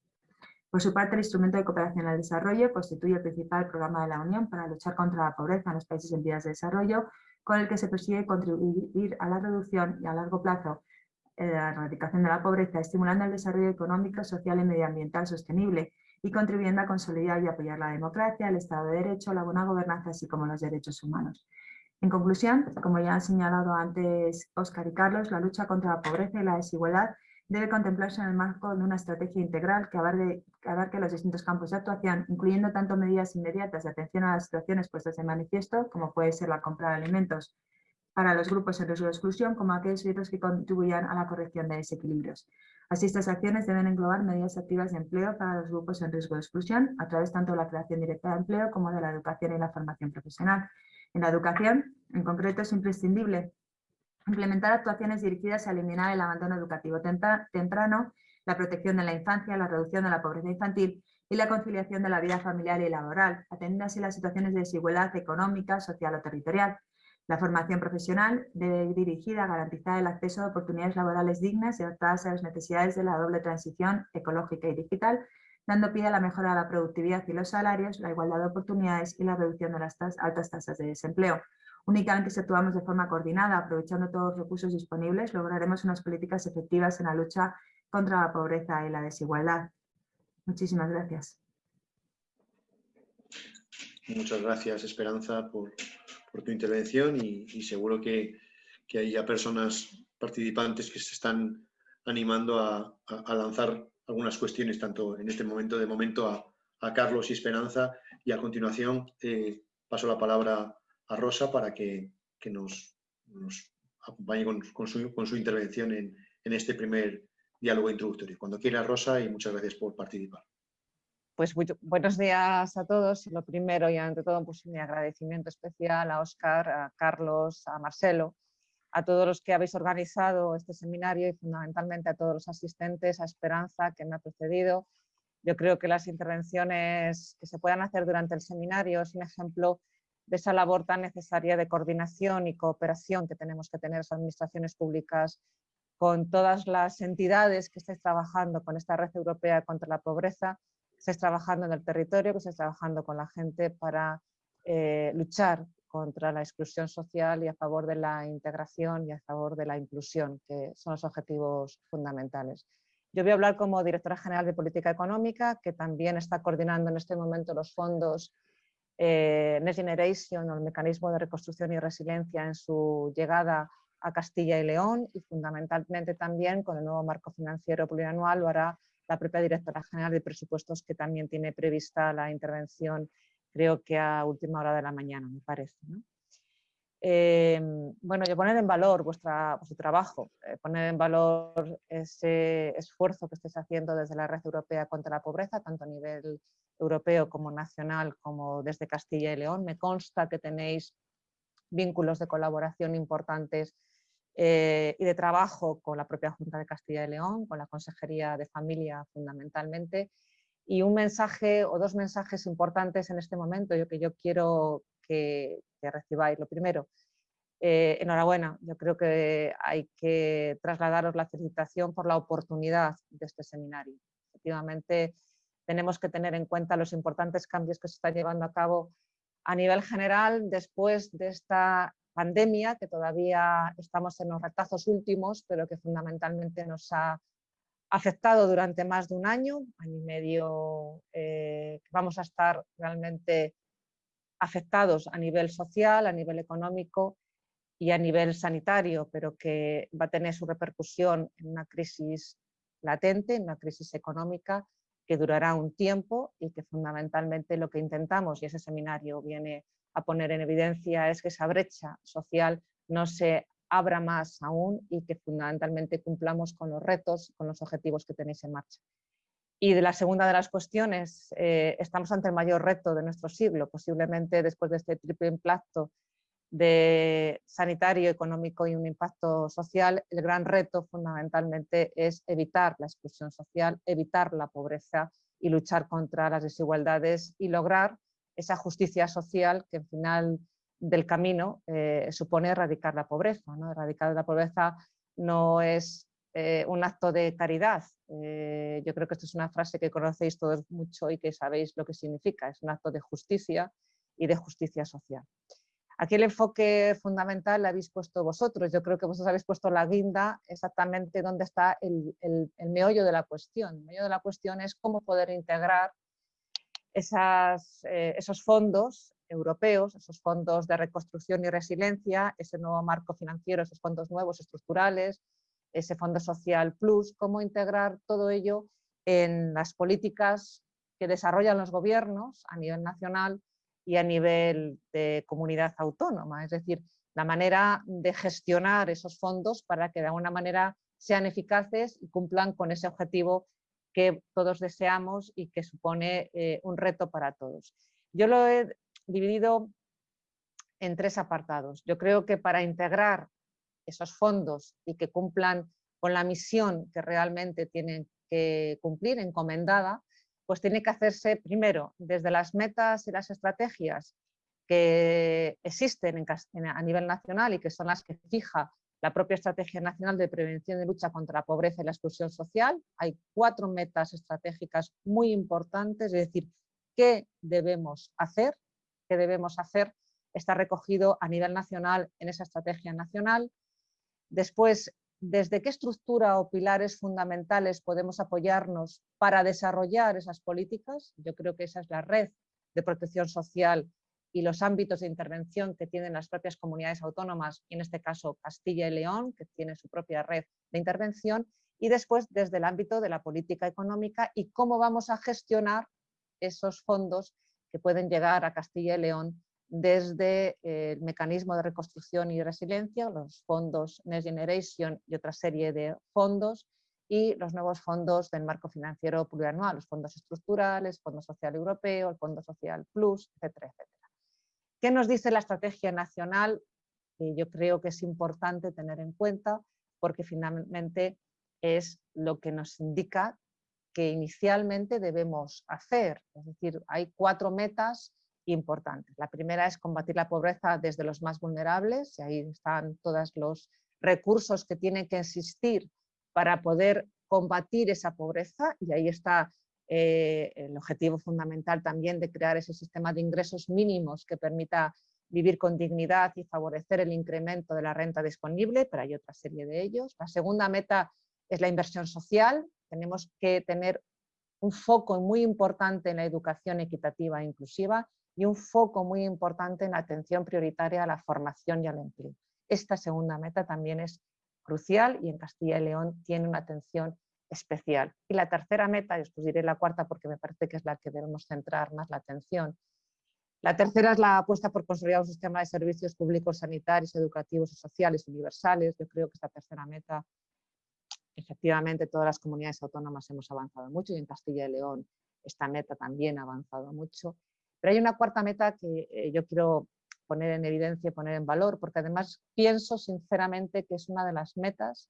Por su parte, el Instrumento de Cooperación al Desarrollo constituye el principal programa de la Unión para luchar contra la pobreza en los países en vías de desarrollo, con el que se persigue contribuir a la reducción y a largo plazo de la erradicación de la pobreza, estimulando el desarrollo económico, social y medioambiental sostenible, y contribuyendo a consolidar y apoyar la democracia, el Estado de Derecho, la buena gobernanza, así como los derechos humanos. En conclusión, como ya han señalado antes Óscar y Carlos, la lucha contra la pobreza y la desigualdad debe contemplarse en el marco de una estrategia integral que abarque, que abarque, los distintos campos de actuación, incluyendo tanto medidas inmediatas de atención a las situaciones puestas en manifiesto, como puede ser la compra de alimentos para los grupos en riesgo de exclusión, como aquellos que contribuyan a la corrección de desequilibrios. Así, estas acciones deben englobar medidas activas de empleo para los grupos en riesgo de exclusión, a través tanto de la creación directa de empleo como de la educación y la formación profesional. En la educación, en concreto, es imprescindible implementar actuaciones dirigidas a eliminar el abandono educativo temprano, la protección de la infancia, la reducción de la pobreza infantil y la conciliación de la vida familiar y laboral, atendiendo así las situaciones de desigualdad económica, social o territorial. La formación profesional debe ir dirigida a garantizar el acceso a oportunidades laborales dignas y adaptadas a las necesidades de la doble transición ecológica y digital, dando pie a la mejora de la productividad y los salarios, la igualdad de oportunidades y la reducción de las altas tasas de desempleo. Únicamente si actuamos de forma coordinada, aprovechando todos los recursos disponibles, lograremos unas políticas efectivas en la lucha contra la pobreza y la desigualdad. Muchísimas gracias. Muchas gracias, Esperanza, por, tu intervención y, seguro que, hay ya personas participantes que se están animando a, lanzar algunas cuestiones, tanto en este momento, de momento a, Carlos y Esperanza, y a continuación eh, paso la palabra a Rosa para que, nos, acompañe con, su, intervención en, en este primer diálogo introductorio. Cuando quiera, Rosa, y muchas gracias por participar. Pues buenos días a todos. Lo primero y ante todo pues mi agradecimiento especial a Óscar, a Carlos, a Marcelo, a todos los que habéis organizado este seminario y fundamentalmente a todos los asistentes, a Esperanza que me ha precedido. Yo creo que las intervenciones que se puedan hacer durante el seminario es un ejemplo de esa labor tan necesaria de coordinación y cooperación que tenemos que tener las administraciones públicas con todas las entidades que estáis trabajando con esta red europea contra la pobreza estés trabajando en el territorio, que estés trabajando con la gente para eh, luchar contra la exclusión social y a favor de la integración y a favor de la inclusión, que son los objetivos fundamentales. Yo voy a hablar como directora general de Política Económica, que también está coordinando en este momento los fondos eh, Next Generation o el Mecanismo de Reconstrucción y Resiliencia en su llegada a Castilla y León y fundamentalmente también con el nuevo marco financiero plurianual lo hará la propia directora general de presupuestos que también tiene prevista la intervención, creo que a última hora de la mañana, me parece. Eh, bueno, yo poner en valor vuestra, vuestro trabajo, eh, poner en valor ese esfuerzo que estáis haciendo desde la Red Europea contra la Pobreza, tanto a nivel europeo como nacional, como desde Castilla y León. Me consta que tenéis vínculos de colaboración importantes eh, y de trabajo con la propia Junta de Castilla y León, con la Consejería de Familia fundamentalmente. Y un mensaje o dos mensajes importantes en este momento yo, que yo quiero que, recibáis. Lo primero, eh, enhorabuena, yo creo que hay que trasladaros la felicitación por la oportunidad de este seminario. Efectivamente, tenemos que tener en cuenta los importantes cambios que se están llevando a cabo a nivel general después de esta pandemia, que todavía estamos en los retazos últimos, pero que fundamentalmente nos ha afectado durante más de un año, año y medio, eh, vamos a estar realmente afectados a nivel social, a nivel económico y a nivel sanitario, pero que va a tener su repercusión en una crisis latente, en una crisis económica que durará un tiempo y que fundamentalmente lo que intentamos, y ese seminario viene a poner en evidencia es que esa brecha social no se abra más aún y que fundamentalmente cumplamos con los retos, con los objetivos que tenéis en marcha. Y de la segunda de las cuestiones, eh, estamos ante el mayor reto de nuestro siglo, posiblemente después de este triple impacto de sanitario, económico y un impacto social, el gran reto fundamentalmente es evitar la exclusión social, evitar la pobreza y luchar contra las desigualdades y lograr esa justicia social que al final del camino eh, supone erradicar la pobreza. ¿no? Erradicar la pobreza no es eh, un acto de caridad. Eh, yo creo que esto es una frase que conocéis todos mucho y que sabéis lo que significa. Es un acto de justicia y de justicia social. Aquí el enfoque fundamental lo habéis puesto vosotros. Yo creo que vosotros habéis puesto la guinda exactamente donde está el, meollo de la cuestión. El meollo de la cuestión es cómo poder integrar eh, esos fondos europeos, esos fondos de reconstrucción y resiliencia, ese nuevo marco financiero, esos fondos nuevos estructurales, ese Fondo Social Plus, cómo integrar todo ello en las políticas que desarrollan los gobiernos a nivel nacional y a nivel de comunidad autónoma, es decir, la manera de gestionar esos fondos para que de alguna manera sean eficaces y cumplan con ese objetivo que todos deseamos y que supone eh, un reto para todos. Yo lo he dividido en tres apartados. Yo creo que para integrar esos fondos y que cumplan con la misión que realmente tienen que cumplir, encomendada, pues tiene que hacerse primero desde las metas y las estrategias que existen a nivel nacional y que son las que fija la propia Estrategia Nacional de Prevención y Lucha contra la Pobreza y la Exclusión Social. Hay cuatro metas estratégicas muy importantes, es decir, qué debemos hacer, qué debemos hacer, está recogido a nivel nacional en esa Estrategia Nacional. Después, desde qué estructura o pilares fundamentales podemos apoyarnos para desarrollar esas políticas. Yo creo que esa es la red de protección social y los ámbitos de intervención que tienen las propias comunidades autónomas, en este caso Castilla y León, que tiene su propia red de intervención, y después desde el ámbito de la política económica y cómo vamos a gestionar esos fondos que pueden llegar a Castilla y León desde eh, el mecanismo de reconstrucción y resiliencia, los fondos Next Generation y otra serie de fondos, y los nuevos fondos del marco financiero plurianual, los fondos estructurales, Fondo Social Europeo, el Fondo Social Plus, etcétera, etcétera. ¿Qué nos dice la estrategia nacional? Yo creo que es importante tener en cuenta porque finalmente es lo que nos indica que inicialmente debemos hacer. Es decir, hay cuatro metas importantes. La primera es combatir la pobreza desde los más vulnerables, y ahí están todos los recursos que tienen que existir para poder combatir esa pobreza, y ahí está eh, el objetivo fundamental también de crear ese sistema de ingresos mínimos que permita vivir con dignidad y favorecer el incremento de la renta disponible, pero hay otra serie de ellos. La segunda meta es la inversión social, tenemos que tener un foco muy importante en la educación equitativa e inclusiva y un foco muy importante en la atención prioritaria a la formación y al empleo. Esta segunda meta también es crucial y en Castilla y León tiene una atención especial. Y la tercera meta, y os diré la cuarta porque me parece que es la que debemos centrar más la atención, la tercera es la apuesta por consolidar un sistema de servicios públicos sanitarios, educativos y sociales universales. Yo creo que esta tercera meta, efectivamente todas las comunidades autónomas hemos avanzado mucho y en Castilla y León esta meta también ha avanzado mucho. Pero hay una cuarta meta que eh, yo quiero poner en evidencia poner en valor, porque además pienso sinceramente que es una de las metas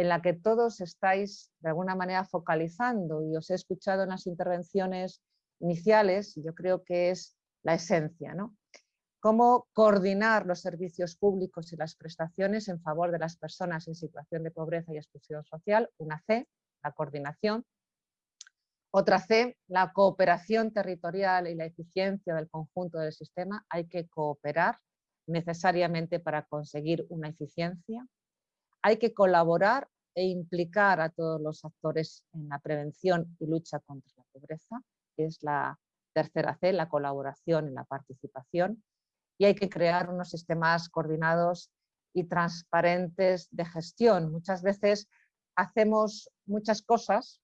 en la que todos estáis de alguna manera focalizando y os he escuchado en las intervenciones iniciales yo creo que es la esencia, ¿no? Cómo coordinar los servicios públicos y las prestaciones en favor de las personas en situación de pobreza y exclusión social, una C, la coordinación, otra C, la cooperación territorial y la eficiencia del conjunto del sistema. Hay que cooperar necesariamente para conseguir una eficiencia. Hay que colaborar e implicar a todos los actores en la prevención y lucha contra la pobreza, que es la tercera C, la colaboración y la participación. Y hay que crear unos sistemas coordinados y transparentes de gestión. Muchas veces hacemos muchas cosas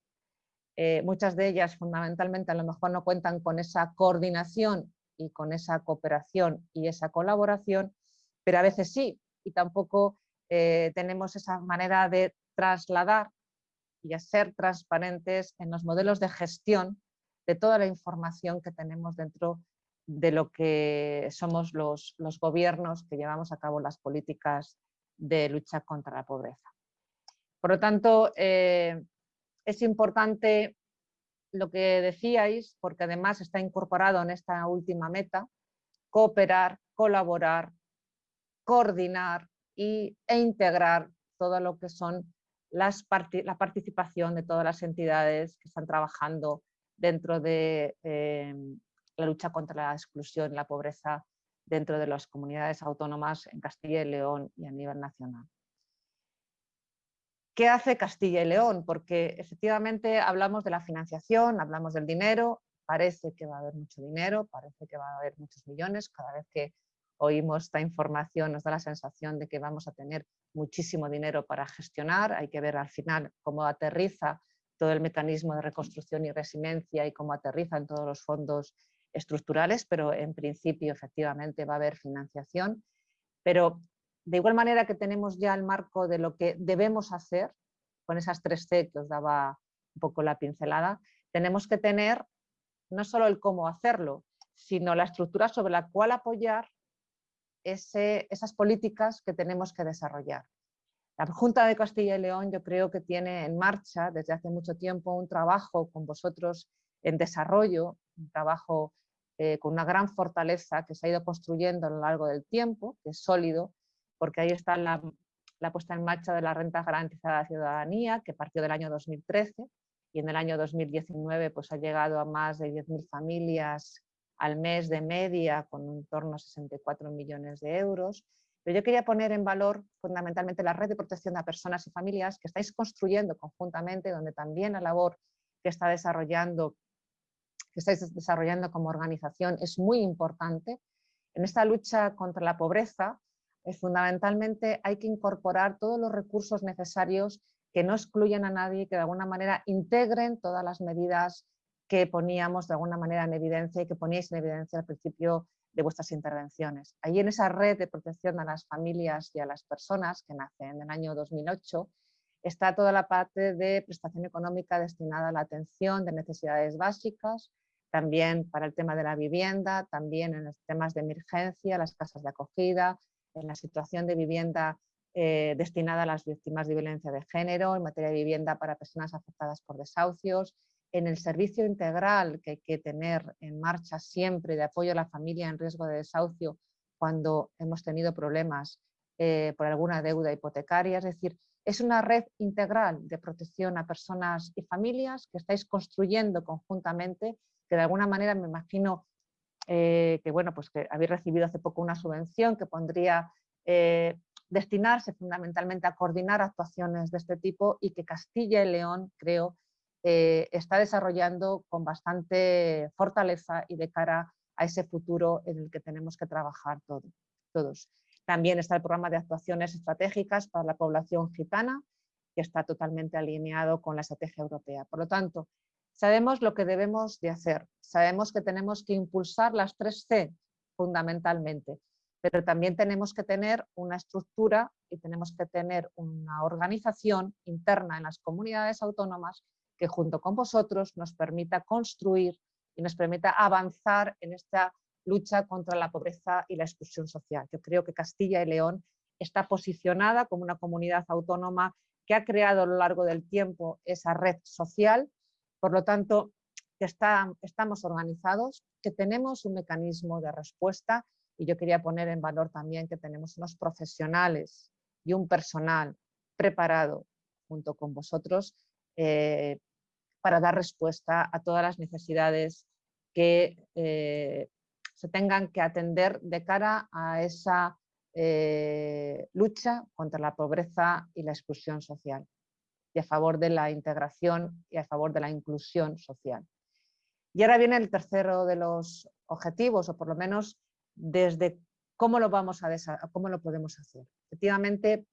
eh, muchas de ellas fundamentalmente a lo mejor no cuentan con esa coordinación y con esa cooperación y esa colaboración, pero a veces sí, y tampoco eh, tenemos esa manera de trasladar y a ser transparentes en los modelos de gestión de toda la información que tenemos dentro de lo que somos los, los gobiernos que llevamos a cabo las políticas de lucha contra la pobreza. Por lo tanto, eh, es importante lo que decíais, porque además está incorporado en esta última meta, cooperar, colaborar, coordinar y, e integrar todo lo que son las la participación de todas las entidades que están trabajando dentro de eh, la lucha contra la exclusión y la pobreza dentro de las comunidades autónomas en Castilla y León y a nivel nacional. ¿Qué hace Castilla y León? Porque efectivamente hablamos de la financiación, hablamos del dinero, parece que va a haber mucho dinero, parece que va a haber muchos millones, cada vez que oímos esta información nos da la sensación de que vamos a tener muchísimo dinero para gestionar, hay que ver al final cómo aterriza todo el mecanismo de reconstrucción y resiliencia y cómo aterriza en todos los fondos estructurales, pero en principio efectivamente va a haber financiación. Pero de igual manera que tenemos ya el marco de lo que debemos hacer, con esas tres C que os daba un poco la pincelada, tenemos que tener no solo el cómo hacerlo, sino la estructura sobre la cual apoyar esas políticas que tenemos que desarrollar. La Junta de Castilla y León yo creo que tiene en marcha desde hace mucho tiempo un trabajo con vosotros en desarrollo, un trabajo eh, con una gran fortaleza que se ha ido construyendo a lo largo del tiempo, que es sólido, porque ahí está la, puesta en marcha de la renta garantizada de ciudadanía, que partió del año 2013 y en el año 2019 pues, ha llegado a más de 10.000 familias al mes de media con un torno a 64 millones de euros. Pero yo quería poner en valor fundamentalmente la red de protección a personas y familias que estáis construyendo conjuntamente, donde también la labor que está desarrollando que estáis desarrollando como organización es muy importante. En esta lucha contra la pobreza, eh, fundamentalmente hay que incorporar todos los recursos necesarios que no excluyan a nadie, que de alguna manera integren todas las medidas que poníamos de alguna manera en evidencia y que poníais en evidencia al principio de vuestras intervenciones. Allí en esa red de protección a las familias y a las personas que nace en el año 2008 está toda la parte de prestación económica destinada a la atención de necesidades básicas, también para el tema de la vivienda, también en los temas de emergencia, las casas de acogida, en la situación de vivienda eh, destinada a las víctimas de violencia de género, en materia de vivienda para personas afectadas por desahucios, en el servicio integral que hay que tener en marcha siempre de apoyo a la familia en riesgo de desahucio cuando hemos tenido problemas eh, por alguna deuda hipotecaria. Es decir, es una red integral de protección a personas y familias que estáis construyendo conjuntamente que de alguna manera me imagino eh, que, bueno, pues que habéis recibido hace poco una subvención que pondría eh, destinarse fundamentalmente a coordinar actuaciones de este tipo y que Castilla y León, creo, eh, está desarrollando con bastante fortaleza y de cara a ese futuro en el que tenemos que trabajar todos. También está el programa de actuaciones estratégicas para la población gitana, que está totalmente alineado con la estrategia europea. Por lo tanto, Sabemos lo que debemos de hacer, sabemos que tenemos que impulsar las tres C fundamentalmente, pero también tenemos que tener una estructura y tenemos que tener una organización interna en las comunidades autónomas que junto con vosotros nos permita construir y nos permita avanzar en esta lucha contra la pobreza y la exclusión social. Yo creo que Castilla y León está posicionada como una comunidad autónoma que ha creado a lo largo del tiempo esa red social por lo tanto, que estamos organizados, que tenemos un mecanismo de respuesta y yo quería poner en valor también que tenemos unos profesionales y un personal preparado junto con vosotros eh, para dar respuesta a todas las necesidades que eh, se tengan que atender de cara a esa eh, lucha contra la pobreza y la exclusión social y a favor de la integración y a favor de la inclusión social. Y ahora viene el tercero de los objetivos, o por lo menos desde cómo lo, vamos a cómo lo podemos hacer. Efectivamente,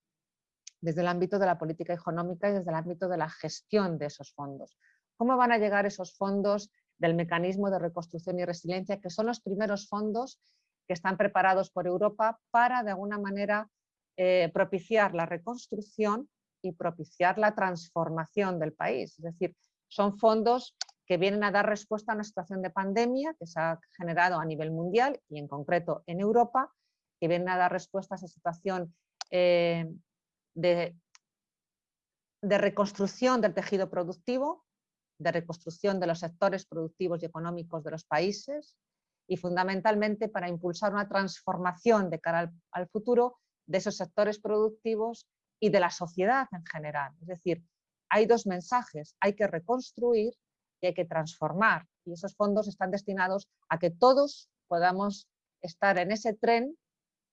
desde el ámbito de la política económica y desde el ámbito de la gestión de esos fondos. ¿Cómo van a llegar esos fondos del mecanismo de reconstrucción y resiliencia, que son los primeros fondos que están preparados por Europa para, de alguna manera, eh, propiciar la reconstrucción y propiciar la transformación del país. Es decir, son fondos que vienen a dar respuesta a una situación de pandemia que se ha generado a nivel mundial y en concreto en Europa, que vienen a dar respuesta a esa situación eh, de, de reconstrucción del tejido productivo, de reconstrucción de los sectores productivos y económicos de los países y fundamentalmente para impulsar una transformación de cara al, futuro de esos sectores productivos y de la sociedad en general. Es decir, hay dos mensajes, hay que reconstruir y hay que transformar. Y esos fondos están destinados a que todos podamos estar en ese tren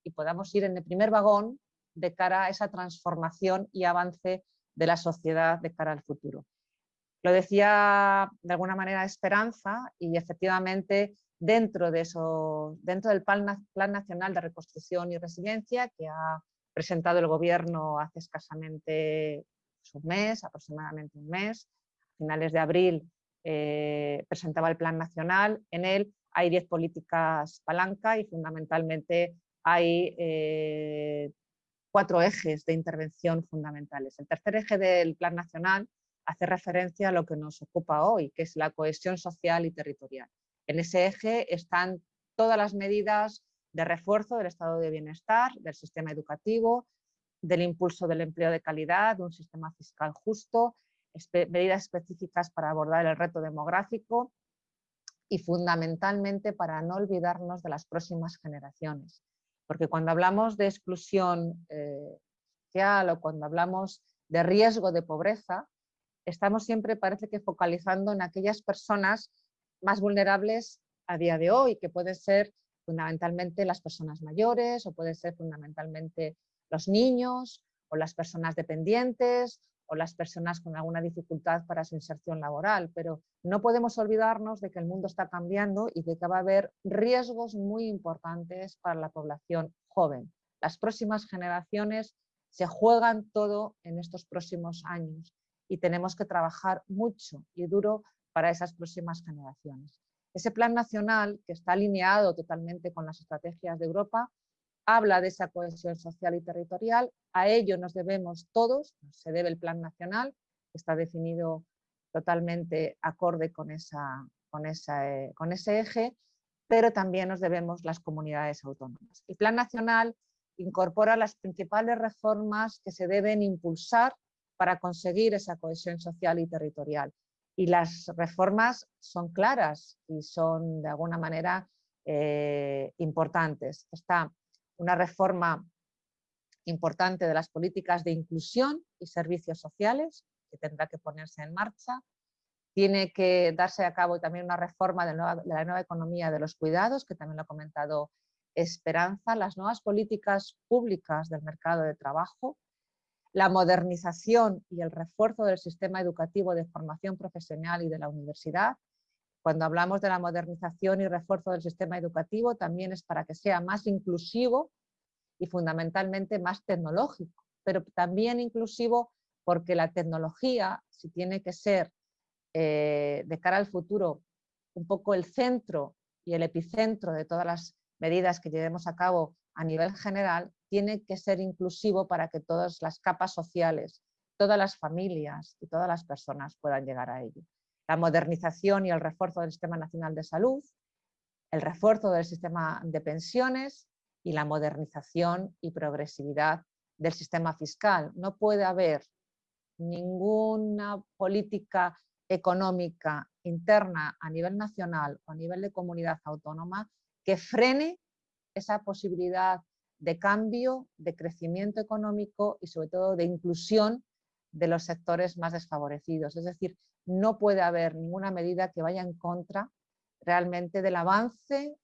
y podamos ir en el primer vagón de cara a esa transformación y avance de la sociedad de cara al futuro. Lo decía de alguna manera Esperanza y efectivamente dentro, de eso, dentro del Plan, Nacional de Reconstrucción y Resiliencia que ha presentado el Gobierno hace escasamente un mes, aproximadamente un mes, a finales de abril eh, presentaba el Plan Nacional, en él hay 10 políticas palanca y fundamentalmente hay eh, cuatro ejes de intervención fundamentales. El tercer eje del Plan Nacional hace referencia a lo que nos ocupa hoy, que es la cohesión social y territorial. En ese eje están todas las medidas de refuerzo del estado de bienestar, del sistema educativo, del impulso del empleo de calidad, de un sistema fiscal justo, medidas específicas para abordar el reto demográfico y fundamentalmente para no olvidarnos de las próximas generaciones. Porque cuando hablamos de exclusión eh, social o cuando hablamos de riesgo de pobreza, estamos siempre parece que focalizando en aquellas personas más vulnerables a día de hoy, que pueden ser fundamentalmente las personas mayores o pueden ser fundamentalmente los niños o las personas dependientes o las personas con alguna dificultad para su inserción laboral, pero no podemos olvidarnos de que el mundo está cambiando y de que va a haber riesgos muy importantes para la población joven. Las próximas generaciones se juegan todo en estos próximos años y tenemos que trabajar mucho y duro para esas próximas generaciones. Ese plan nacional, que está alineado totalmente con las estrategias de Europa, habla de esa cohesión social y territorial, a ello nos debemos todos, se debe el plan nacional, que está definido totalmente acorde con, esa, con, eh, con ese eje, pero también nos debemos las comunidades autónomas. El Plan Nacional incorpora las principales reformas que se deben impulsar para conseguir esa cohesión social y territorial. Y las reformas son claras y son de alguna manera eh, importantes. Está una reforma importante de las políticas de inclusión y servicios sociales que tendrá que ponerse en marcha tiene que darse a cabo también una reforma de, la nueva economía de los cuidados, que también lo ha comentado Esperanza, las nuevas políticas públicas del mercado de trabajo, la modernización y el refuerzo del sistema educativo de formación profesional y de la universidad. Cuando hablamos de la modernización y refuerzo del sistema educativo, también es para que sea más inclusivo y fundamentalmente más tecnológico, pero también inclusivo porque la tecnología, si tiene que ser eh, de cara al futuro un poco el centro y el epicentro de todas las medidas que llevemos a cabo a nivel general, tiene que ser inclusivo para que todas las capas sociales, todas las familias y todas las personas puedan llegar a ello. La modernización y el refuerzo del Sistema Nacional de Salud, el refuerzo del sistema de pensiones y la modernización y progresividad del sistema fiscal. No puede haber ninguna política económica interna a nivel nacional o a nivel de comunidad autónoma que frene esa posibilidad de cambio, de crecimiento económico y sobre todo de inclusión de los sectores más desfavorecidos. Es decir, no puede haber ninguna medida que vaya en contra realmente del avance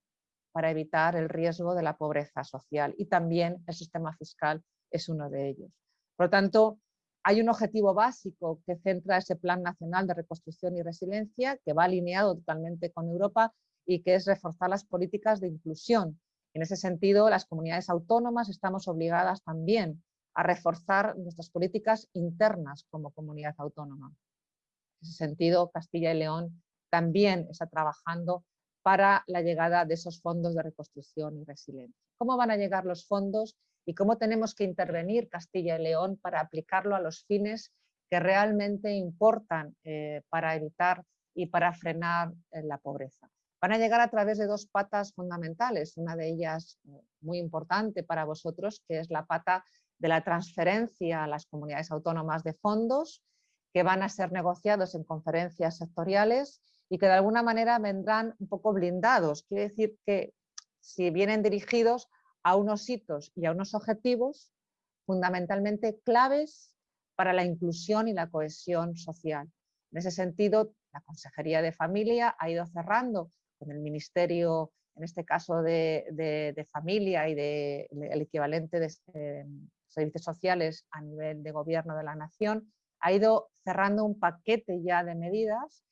para evitar el riesgo de la pobreza social y también el sistema fiscal es uno de ellos. Por lo tanto, hay un objetivo básico que centra ese Plan Nacional de Reconstrucción y Resiliencia, que va alineado totalmente con Europa y que es reforzar las políticas de inclusión. En ese sentido, las comunidades autónomas estamos obligadas también a reforzar nuestras políticas internas como comunidad autónoma. En ese sentido, Castilla y León también está trabajando para la llegada de esos fondos de reconstrucción y resiliencia. ¿Cómo van a llegar los fondos? y cómo tenemos que intervenir Castilla y León para aplicarlo a los fines que realmente importan eh, para evitar y para frenar eh, la pobreza. Van a llegar a través de dos patas fundamentales, una de ellas eh, muy importante para vosotros, que es la pata de la transferencia a las comunidades autónomas de fondos que van a ser negociados en conferencias sectoriales y que de alguna manera vendrán un poco blindados. Quiere decir que si vienen dirigidos a unos hitos y a unos objetivos fundamentalmente claves para la inclusión y la cohesión social. En ese sentido, la Consejería de Familia ha ido cerrando con el Ministerio, en este caso de, Familia y de, el equivalente de eh, servicios sociales a nivel de gobierno de la nación, ha ido cerrando un paquete ya de medidas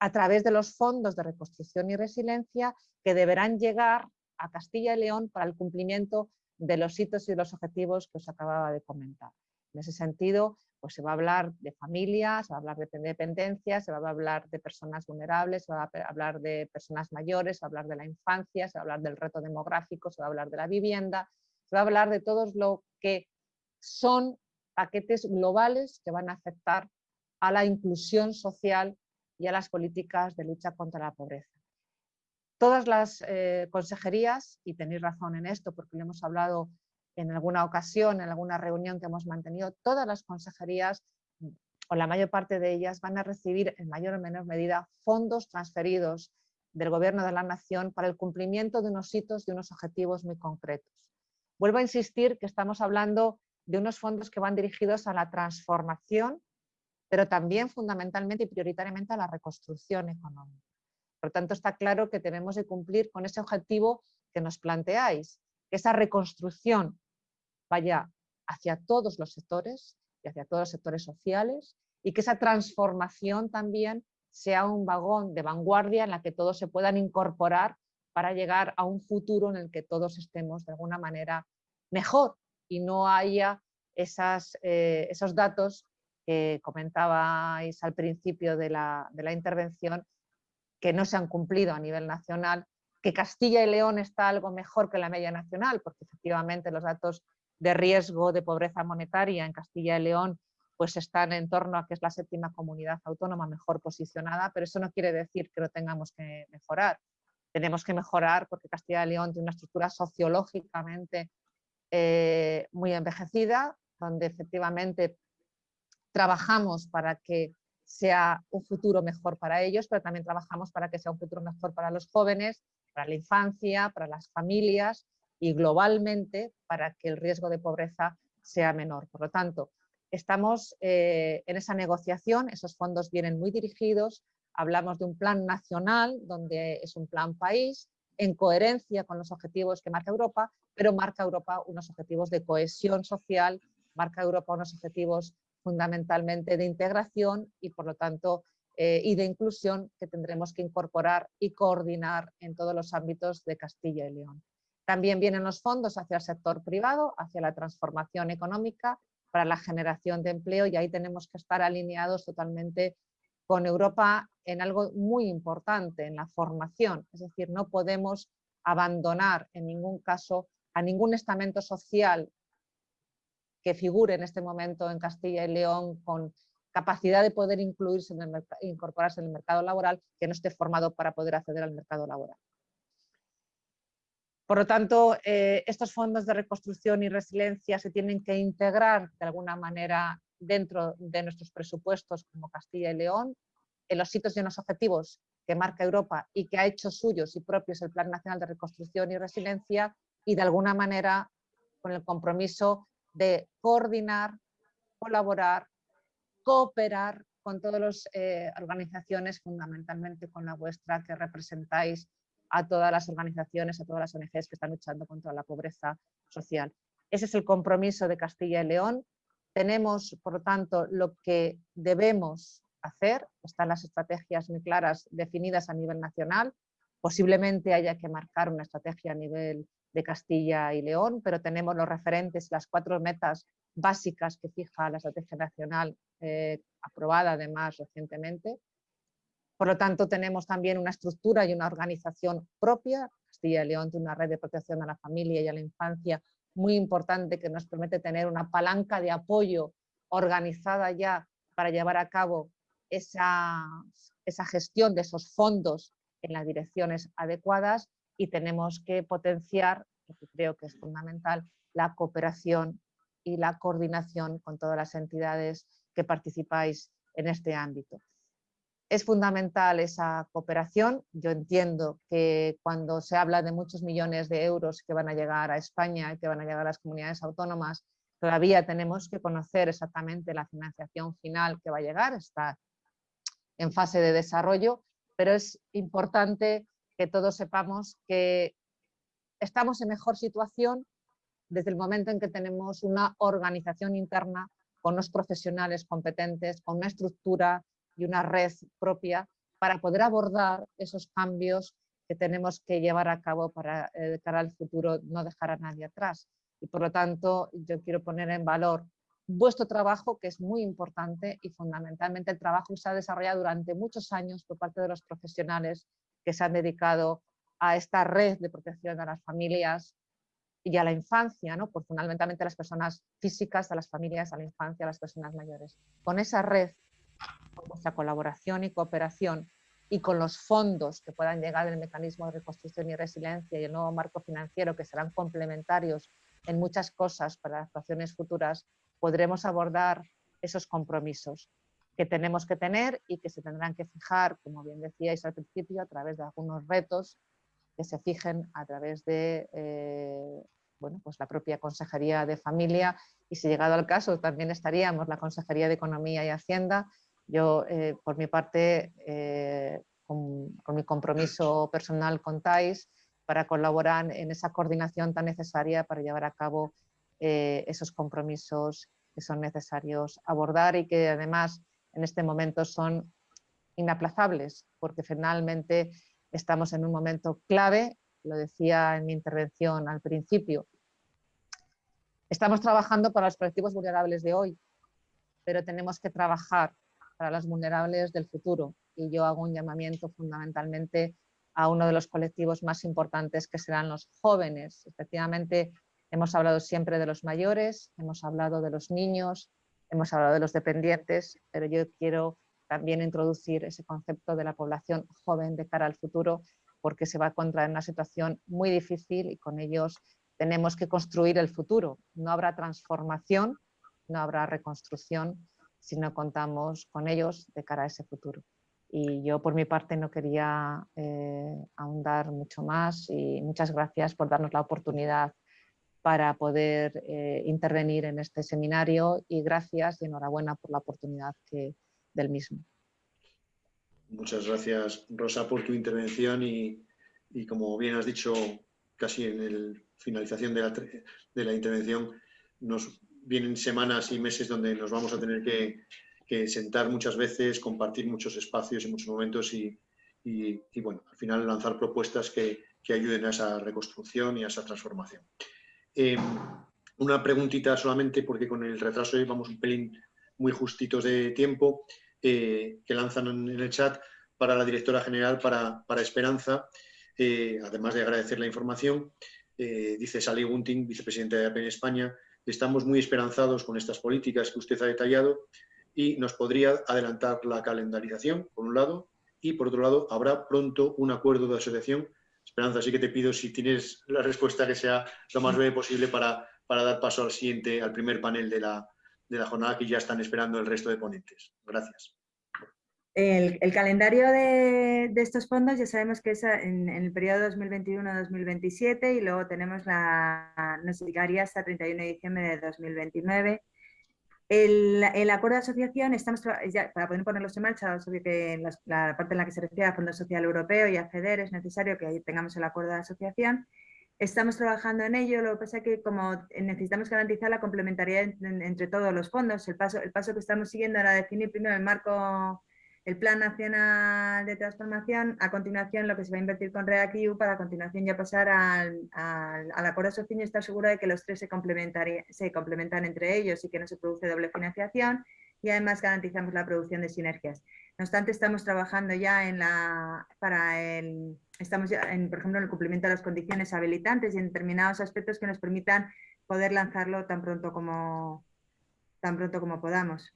a través de los fondos de reconstrucción y resiliencia que deberán llegar a Castilla y León para el cumplimiento de los hitos y los objetivos que os acababa de comentar. En ese sentido, pues se va a hablar de familia, se va a hablar de dependencia, se va a hablar de personas vulnerables, se va a hablar de personas mayores, se va a hablar de la infancia, se va a hablar del reto demográfico, se va a hablar de la vivienda, se va a hablar de todo lo que son paquetes globales que van a afectar a la inclusión social y a las políticas de lucha contra la pobreza. Todas las eh, consejerías, y tenéis razón en esto porque lo hemos hablado en alguna ocasión, en alguna reunión que hemos mantenido, todas las consejerías o la mayor parte de ellas van a recibir en mayor o menor medida fondos transferidos del Gobierno de la Nación para el cumplimiento de unos hitos, de unos objetivos muy concretos. Vuelvo a insistir que estamos hablando de unos fondos que van dirigidos a la transformación, pero también fundamentalmente y prioritariamente a la reconstrucción económica. Por tanto, está claro que tenemos que cumplir con ese objetivo que nos planteáis, que esa reconstrucción vaya hacia todos los sectores y hacia todos los sectores sociales y que esa transformación también sea un vagón de vanguardia en la que todos se puedan incorporar para llegar a un futuro en el que todos estemos de alguna manera mejor y no haya esas, eh, esos datos que comentabais al principio de la, de la intervención que no se han cumplido a nivel nacional, que Castilla y León está algo mejor que la media nacional, porque efectivamente los datos de riesgo de pobreza monetaria en Castilla y León pues están en torno a que es la séptima comunidad autónoma mejor posicionada, pero eso no quiere decir que lo tengamos que mejorar. Tenemos que mejorar porque Castilla y León tiene una estructura sociológicamente eh, muy envejecida, donde efectivamente trabajamos para que sea un futuro mejor para ellos, pero también trabajamos para que sea un futuro mejor para los jóvenes, para la infancia, para las familias y globalmente para que el riesgo de pobreza sea menor. Por lo tanto, estamos eh, en esa negociación, esos fondos vienen muy dirigidos, hablamos de un plan nacional, donde es un plan país, en coherencia con los objetivos que marca Europa, pero marca Europa unos objetivos de cohesión social, marca Europa unos objetivos fundamentalmente de integración y por lo tanto eh, y de inclusión que tendremos que incorporar y coordinar en todos los ámbitos de Castilla y León. También vienen los fondos hacia el sector privado, hacia la transformación económica, para la generación de empleo y ahí tenemos que estar alineados totalmente con Europa en algo muy importante, en la formación. Es decir, no podemos abandonar en ningún caso a ningún estamento social que figure en este momento en Castilla y León con capacidad de poder incluirse en el incorporarse en el mercado laboral que no esté formado para poder acceder al mercado laboral. Por lo tanto, eh, estos fondos de reconstrucción y resiliencia se tienen que integrar de alguna manera dentro de nuestros presupuestos como Castilla y León, en los sitios y en los objetivos que marca Europa y que ha hecho suyos y propios el Plan Nacional de Reconstrucción y Resiliencia y de alguna manera con el compromiso de coordinar, colaborar, cooperar con todas las eh, organizaciones, fundamentalmente con la vuestra, que representáis a todas las organizaciones, a todas las ONGs que están luchando contra la pobreza social. Ese es el compromiso de Castilla y León. Tenemos, por lo tanto, lo que debemos hacer. Están las estrategias muy claras definidas a nivel nacional. Posiblemente haya que marcar una estrategia a nivel de Castilla y León, pero tenemos los referentes, las cuatro metas básicas que fija la Estrategia Nacional, eh, aprobada además recientemente. Por lo tanto, tenemos también una estructura y una organización propia. Castilla y León tiene una red de protección a la familia y a la infancia muy importante que nos permite tener una palanca de apoyo organizada ya para llevar a cabo esa gestión de esos fondos en las direcciones adecuadas y tenemos que potenciar, creo que es fundamental, la cooperación y la coordinación con todas las entidades que participáis en este ámbito. Es fundamental esa cooperación. Yo entiendo que cuando se habla de muchos millones de euros que van a llegar a España y que van a llegar a las comunidades autónomas, todavía tenemos que conocer exactamente la financiación final que va a llegar, está en fase de desarrollo, pero es importante que todos sepamos que estamos en mejor situación desde el momento en que tenemos una organización interna con unos profesionales competentes, con una estructura y una red propia para poder abordar esos cambios que tenemos que llevar a cabo para eh, cara al futuro, no dejar a nadie atrás. Y por lo tanto, yo quiero poner en valor vuestro trabajo, que es muy importante y fundamentalmente el trabajo que se ha desarrollado durante muchos años por parte de los profesionales que se han dedicado a esta red de protección de las familias y a la infancia, ¿no? por fundamentalmente a las personas físicas, a las familias, a la infancia, a las personas mayores. Con esa red, con vuestra colaboración y cooperación y con los fondos que puedan llegar del mecanismo de reconstrucción y resiliencia y el nuevo marco financiero que serán complementarios en muchas cosas para actuaciones futuras, podremos abordar esos compromisos que tenemos que tener y que se tendrán que fijar, como bien decíais al principio, a través de algunos retos que se fijen a través de eh, bueno, pues la propia Consejería de Familia y si llegado al caso también estaríamos la Consejería de Economía y Hacienda. Yo, eh, por mi parte, eh, con, con, mi compromiso personal contáis para colaborar en esa coordinación tan necesaria para llevar a cabo esos compromisos que son necesarios abordar y que además en este momento son inaplazables, porque finalmente estamos en un momento clave, lo decía en mi intervención al principio. Estamos trabajando para los colectivos vulnerables de hoy, pero tenemos que trabajar para los vulnerables del futuro. Y yo hago un llamamiento fundamentalmente a uno de los colectivos más importantes que serán los jóvenes. Efectivamente, hemos hablado siempre de los mayores, hemos hablado de los niños, hemos hablado de los dependientes, pero yo quiero también introducir ese concepto de la población joven de cara al futuro, porque se va a encontrar en una situación muy difícil y con ellos tenemos que construir el futuro. No habrá transformación, no habrá reconstrucción si no contamos con ellos de cara a ese futuro. Y yo por mi parte no quería eh, ahondar mucho más y muchas gracias por darnos la oportunidad para poder eh, intervenir en este seminario y gracias y enhorabuena por la oportunidad que, del mismo. Muchas gracias Rosa por tu intervención y, y como bien has dicho casi en la finalización de la, de la, intervención, nos vienen semanas y meses donde nos vamos a tener que, sentar muchas veces, compartir muchos espacios y muchos momentos y, bueno, al final lanzar propuestas que, que ayuden a esa reconstrucción y a esa transformación. Eh, una preguntita solamente, porque con el retraso vamos un pelín muy justitos de tiempo, eh, que lanzan en el chat para la directora general, para, para Esperanza, eh, además de agradecer la información. dice Sally Gunting, vicepresidenta de APN e España, estamos muy esperanzados con estas políticas que usted ha detallado y nos podría adelantar la calendarización, por un lado, y por otro lado, habrá pronto un acuerdo de asociación Esperanza, así que te pido si tienes la respuesta que sea lo más breve posible para, para dar paso al siguiente, al primer panel de la, de la jornada que ya están esperando el resto de ponentes. Gracias. El, el calendario de, de, estos fondos ya sabemos que es en, en el periodo 2021-2027 y luego tenemos la, nos llegaría hasta 31 de diciembre de 2029 el, el, acuerdo de asociación, estamos ya, para poder ponerlos en marcha, obvio que la, la, parte en la que se refiere al Fondo Social Europeo y a FEDER es necesario que tengamos el acuerdo de asociación. Estamos trabajando en ello, lo que pasa es que como necesitamos garantizar la complementariedad entre todos los fondos, el paso, el paso que estamos siguiendo era definir primero el marco el Plan Nacional de Transformación, a continuación lo que se va a invertir con REACIU para a continuación ya pasar al, al, al acuerdo social y estar seguro de que los tres se, se complementan entre ellos y que no se produce doble financiación y además garantizamos la producción de sinergias. No obstante, estamos trabajando ya en la, para el, estamos ya en, por ejemplo, en el cumplimiento de las condiciones habilitantes y en determinados aspectos que nos permitan poder lanzarlo tan pronto como, tan pronto como podamos.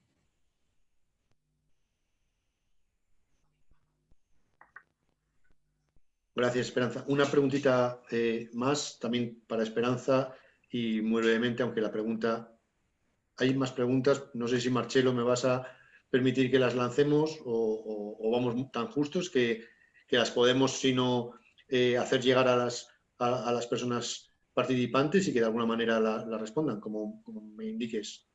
Gracias, Esperanza. Una preguntita eh, más, también para Esperanza, y muy brevemente, aunque la pregunta... Hay más preguntas, no sé si Marcelo me vas a permitir que las lancemos o, vamos tan justos que, las podemos, sino eh, hacer llegar a las, a, las personas participantes y que de alguna manera la, respondan, como me indiques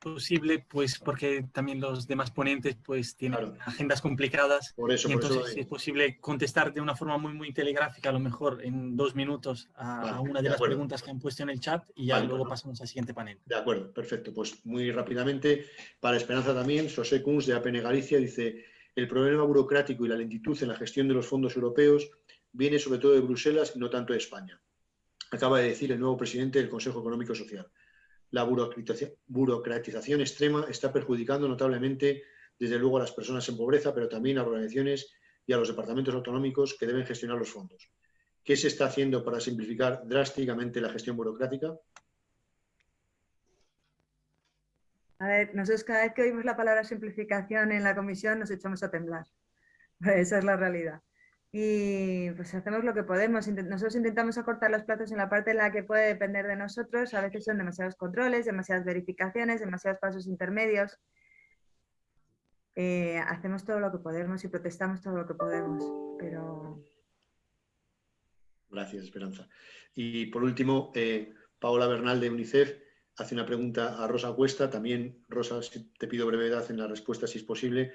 posible, pues porque también los demás ponentes pues tienen agendas complicadas. Por eso, y entonces es posible contestar de una forma muy, muy telegráfica, a lo mejor en dos minutos, a, una de, las preguntas que han puesto en el chat y ya luego pasamos al siguiente panel. De acuerdo, perfecto. Pues muy rápidamente, para Esperanza también, José Kunz de APN Galicia dice, el problema burocrático y la lentitud en la gestión de los fondos europeos viene sobre todo de Bruselas y no tanto de España. Acaba de decir el nuevo presidente del Consejo Económico Social la burocratización extrema está perjudicando notablemente, desde luego, a las personas en pobreza, pero también a organizaciones y a los departamentos autonómicos que deben gestionar los fondos. ¿Qué se está haciendo para simplificar drásticamente la gestión burocrática? A ver, nosotros cada vez que oímos la palabra simplificación en la comisión nos echamos a temblar. Esa es la realidad y pues hacemos lo que podemos. Nosotros intentamos acortar los plazos en la parte en la que puede depender de nosotros. A veces son demasiados controles, demasiadas verificaciones, demasiados pasos intermedios. Eh, hacemos todo lo que podemos y protestamos todo lo que podemos, pero... Gracias, Esperanza. Y por último, eh, Paola Bernal de UNICEF hace una pregunta a Rosa Cuesta. También, Rosa, te pido brevedad en la respuesta si es posible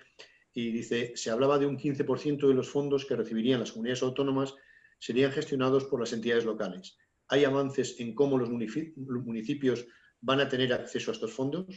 y dice, se hablaba de un 15% de los fondos que recibirían las comunidades autónomas serían gestionados por las entidades locales. ¿Hay avances en cómo los municipios van a tener acceso a estos fondos?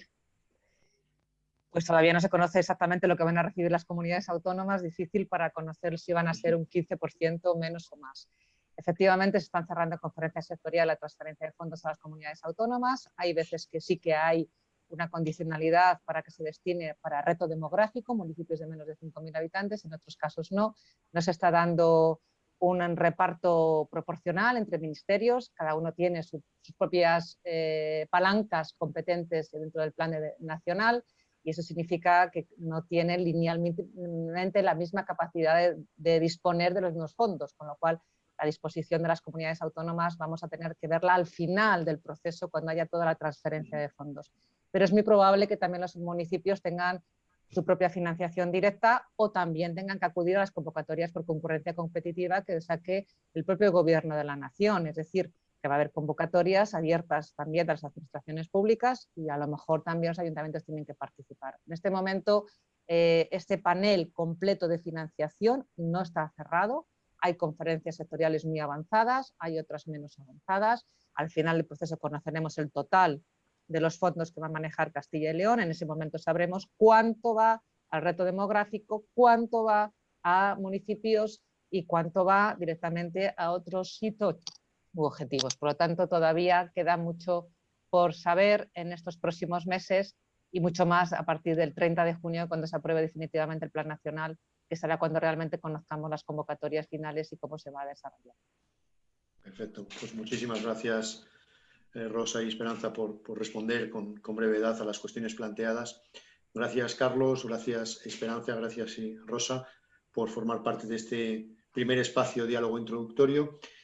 Pues todavía no se conoce exactamente lo que van a recibir las comunidades autónomas, difícil para conocer si van a ser un 15% menos o más. Efectivamente, se están cerrando conferencias sectoriales la transferencia de fondos a las comunidades autónomas. Hay veces que sí que hay una condicionalidad para que se destine para reto demográfico, municipios de menos de 5.000 habitantes, en otros casos no. No se está dando un reparto proporcional entre ministerios, cada uno tiene sus propias eh, palancas competentes dentro del plan nacional y eso significa que no tienen linealmente la misma capacidad de, de disponer de los mismos fondos, con lo cual la disposición de las comunidades autónomas vamos a tener que verla al final del proceso cuando haya toda la transferencia de fondos pero es muy probable que también los municipios tengan su propia financiación directa o también tengan que acudir a las convocatorias por concurrencia competitiva que saque el propio gobierno de la nación, es decir, que va a haber convocatorias abiertas también de las administraciones públicas y a lo mejor también los ayuntamientos tienen que participar. En este momento, eh, este panel completo de financiación no está cerrado, hay conferencias sectoriales muy avanzadas, hay otras menos avanzadas, al final del proceso conoceremos el total de los fondos que va a manejar Castilla y León. En ese momento sabremos cuánto va al reto demográfico, cuánto va a municipios y cuánto va directamente a otros hitos u objetivos. Por lo tanto, todavía queda mucho por saber en estos próximos meses y mucho más a partir del 30 de junio cuando se apruebe definitivamente el Plan Nacional, que será cuando realmente conozcamos las convocatorias finales y cómo se va a desarrollar. Perfecto, pues muchísimas gracias eh, Rosa y Esperanza, por, responder con, brevedad a las cuestiones planteadas. Gracias, Carlos, gracias, Esperanza, gracias, Rosa, por formar parte de este primer espacio diálogo introductorio.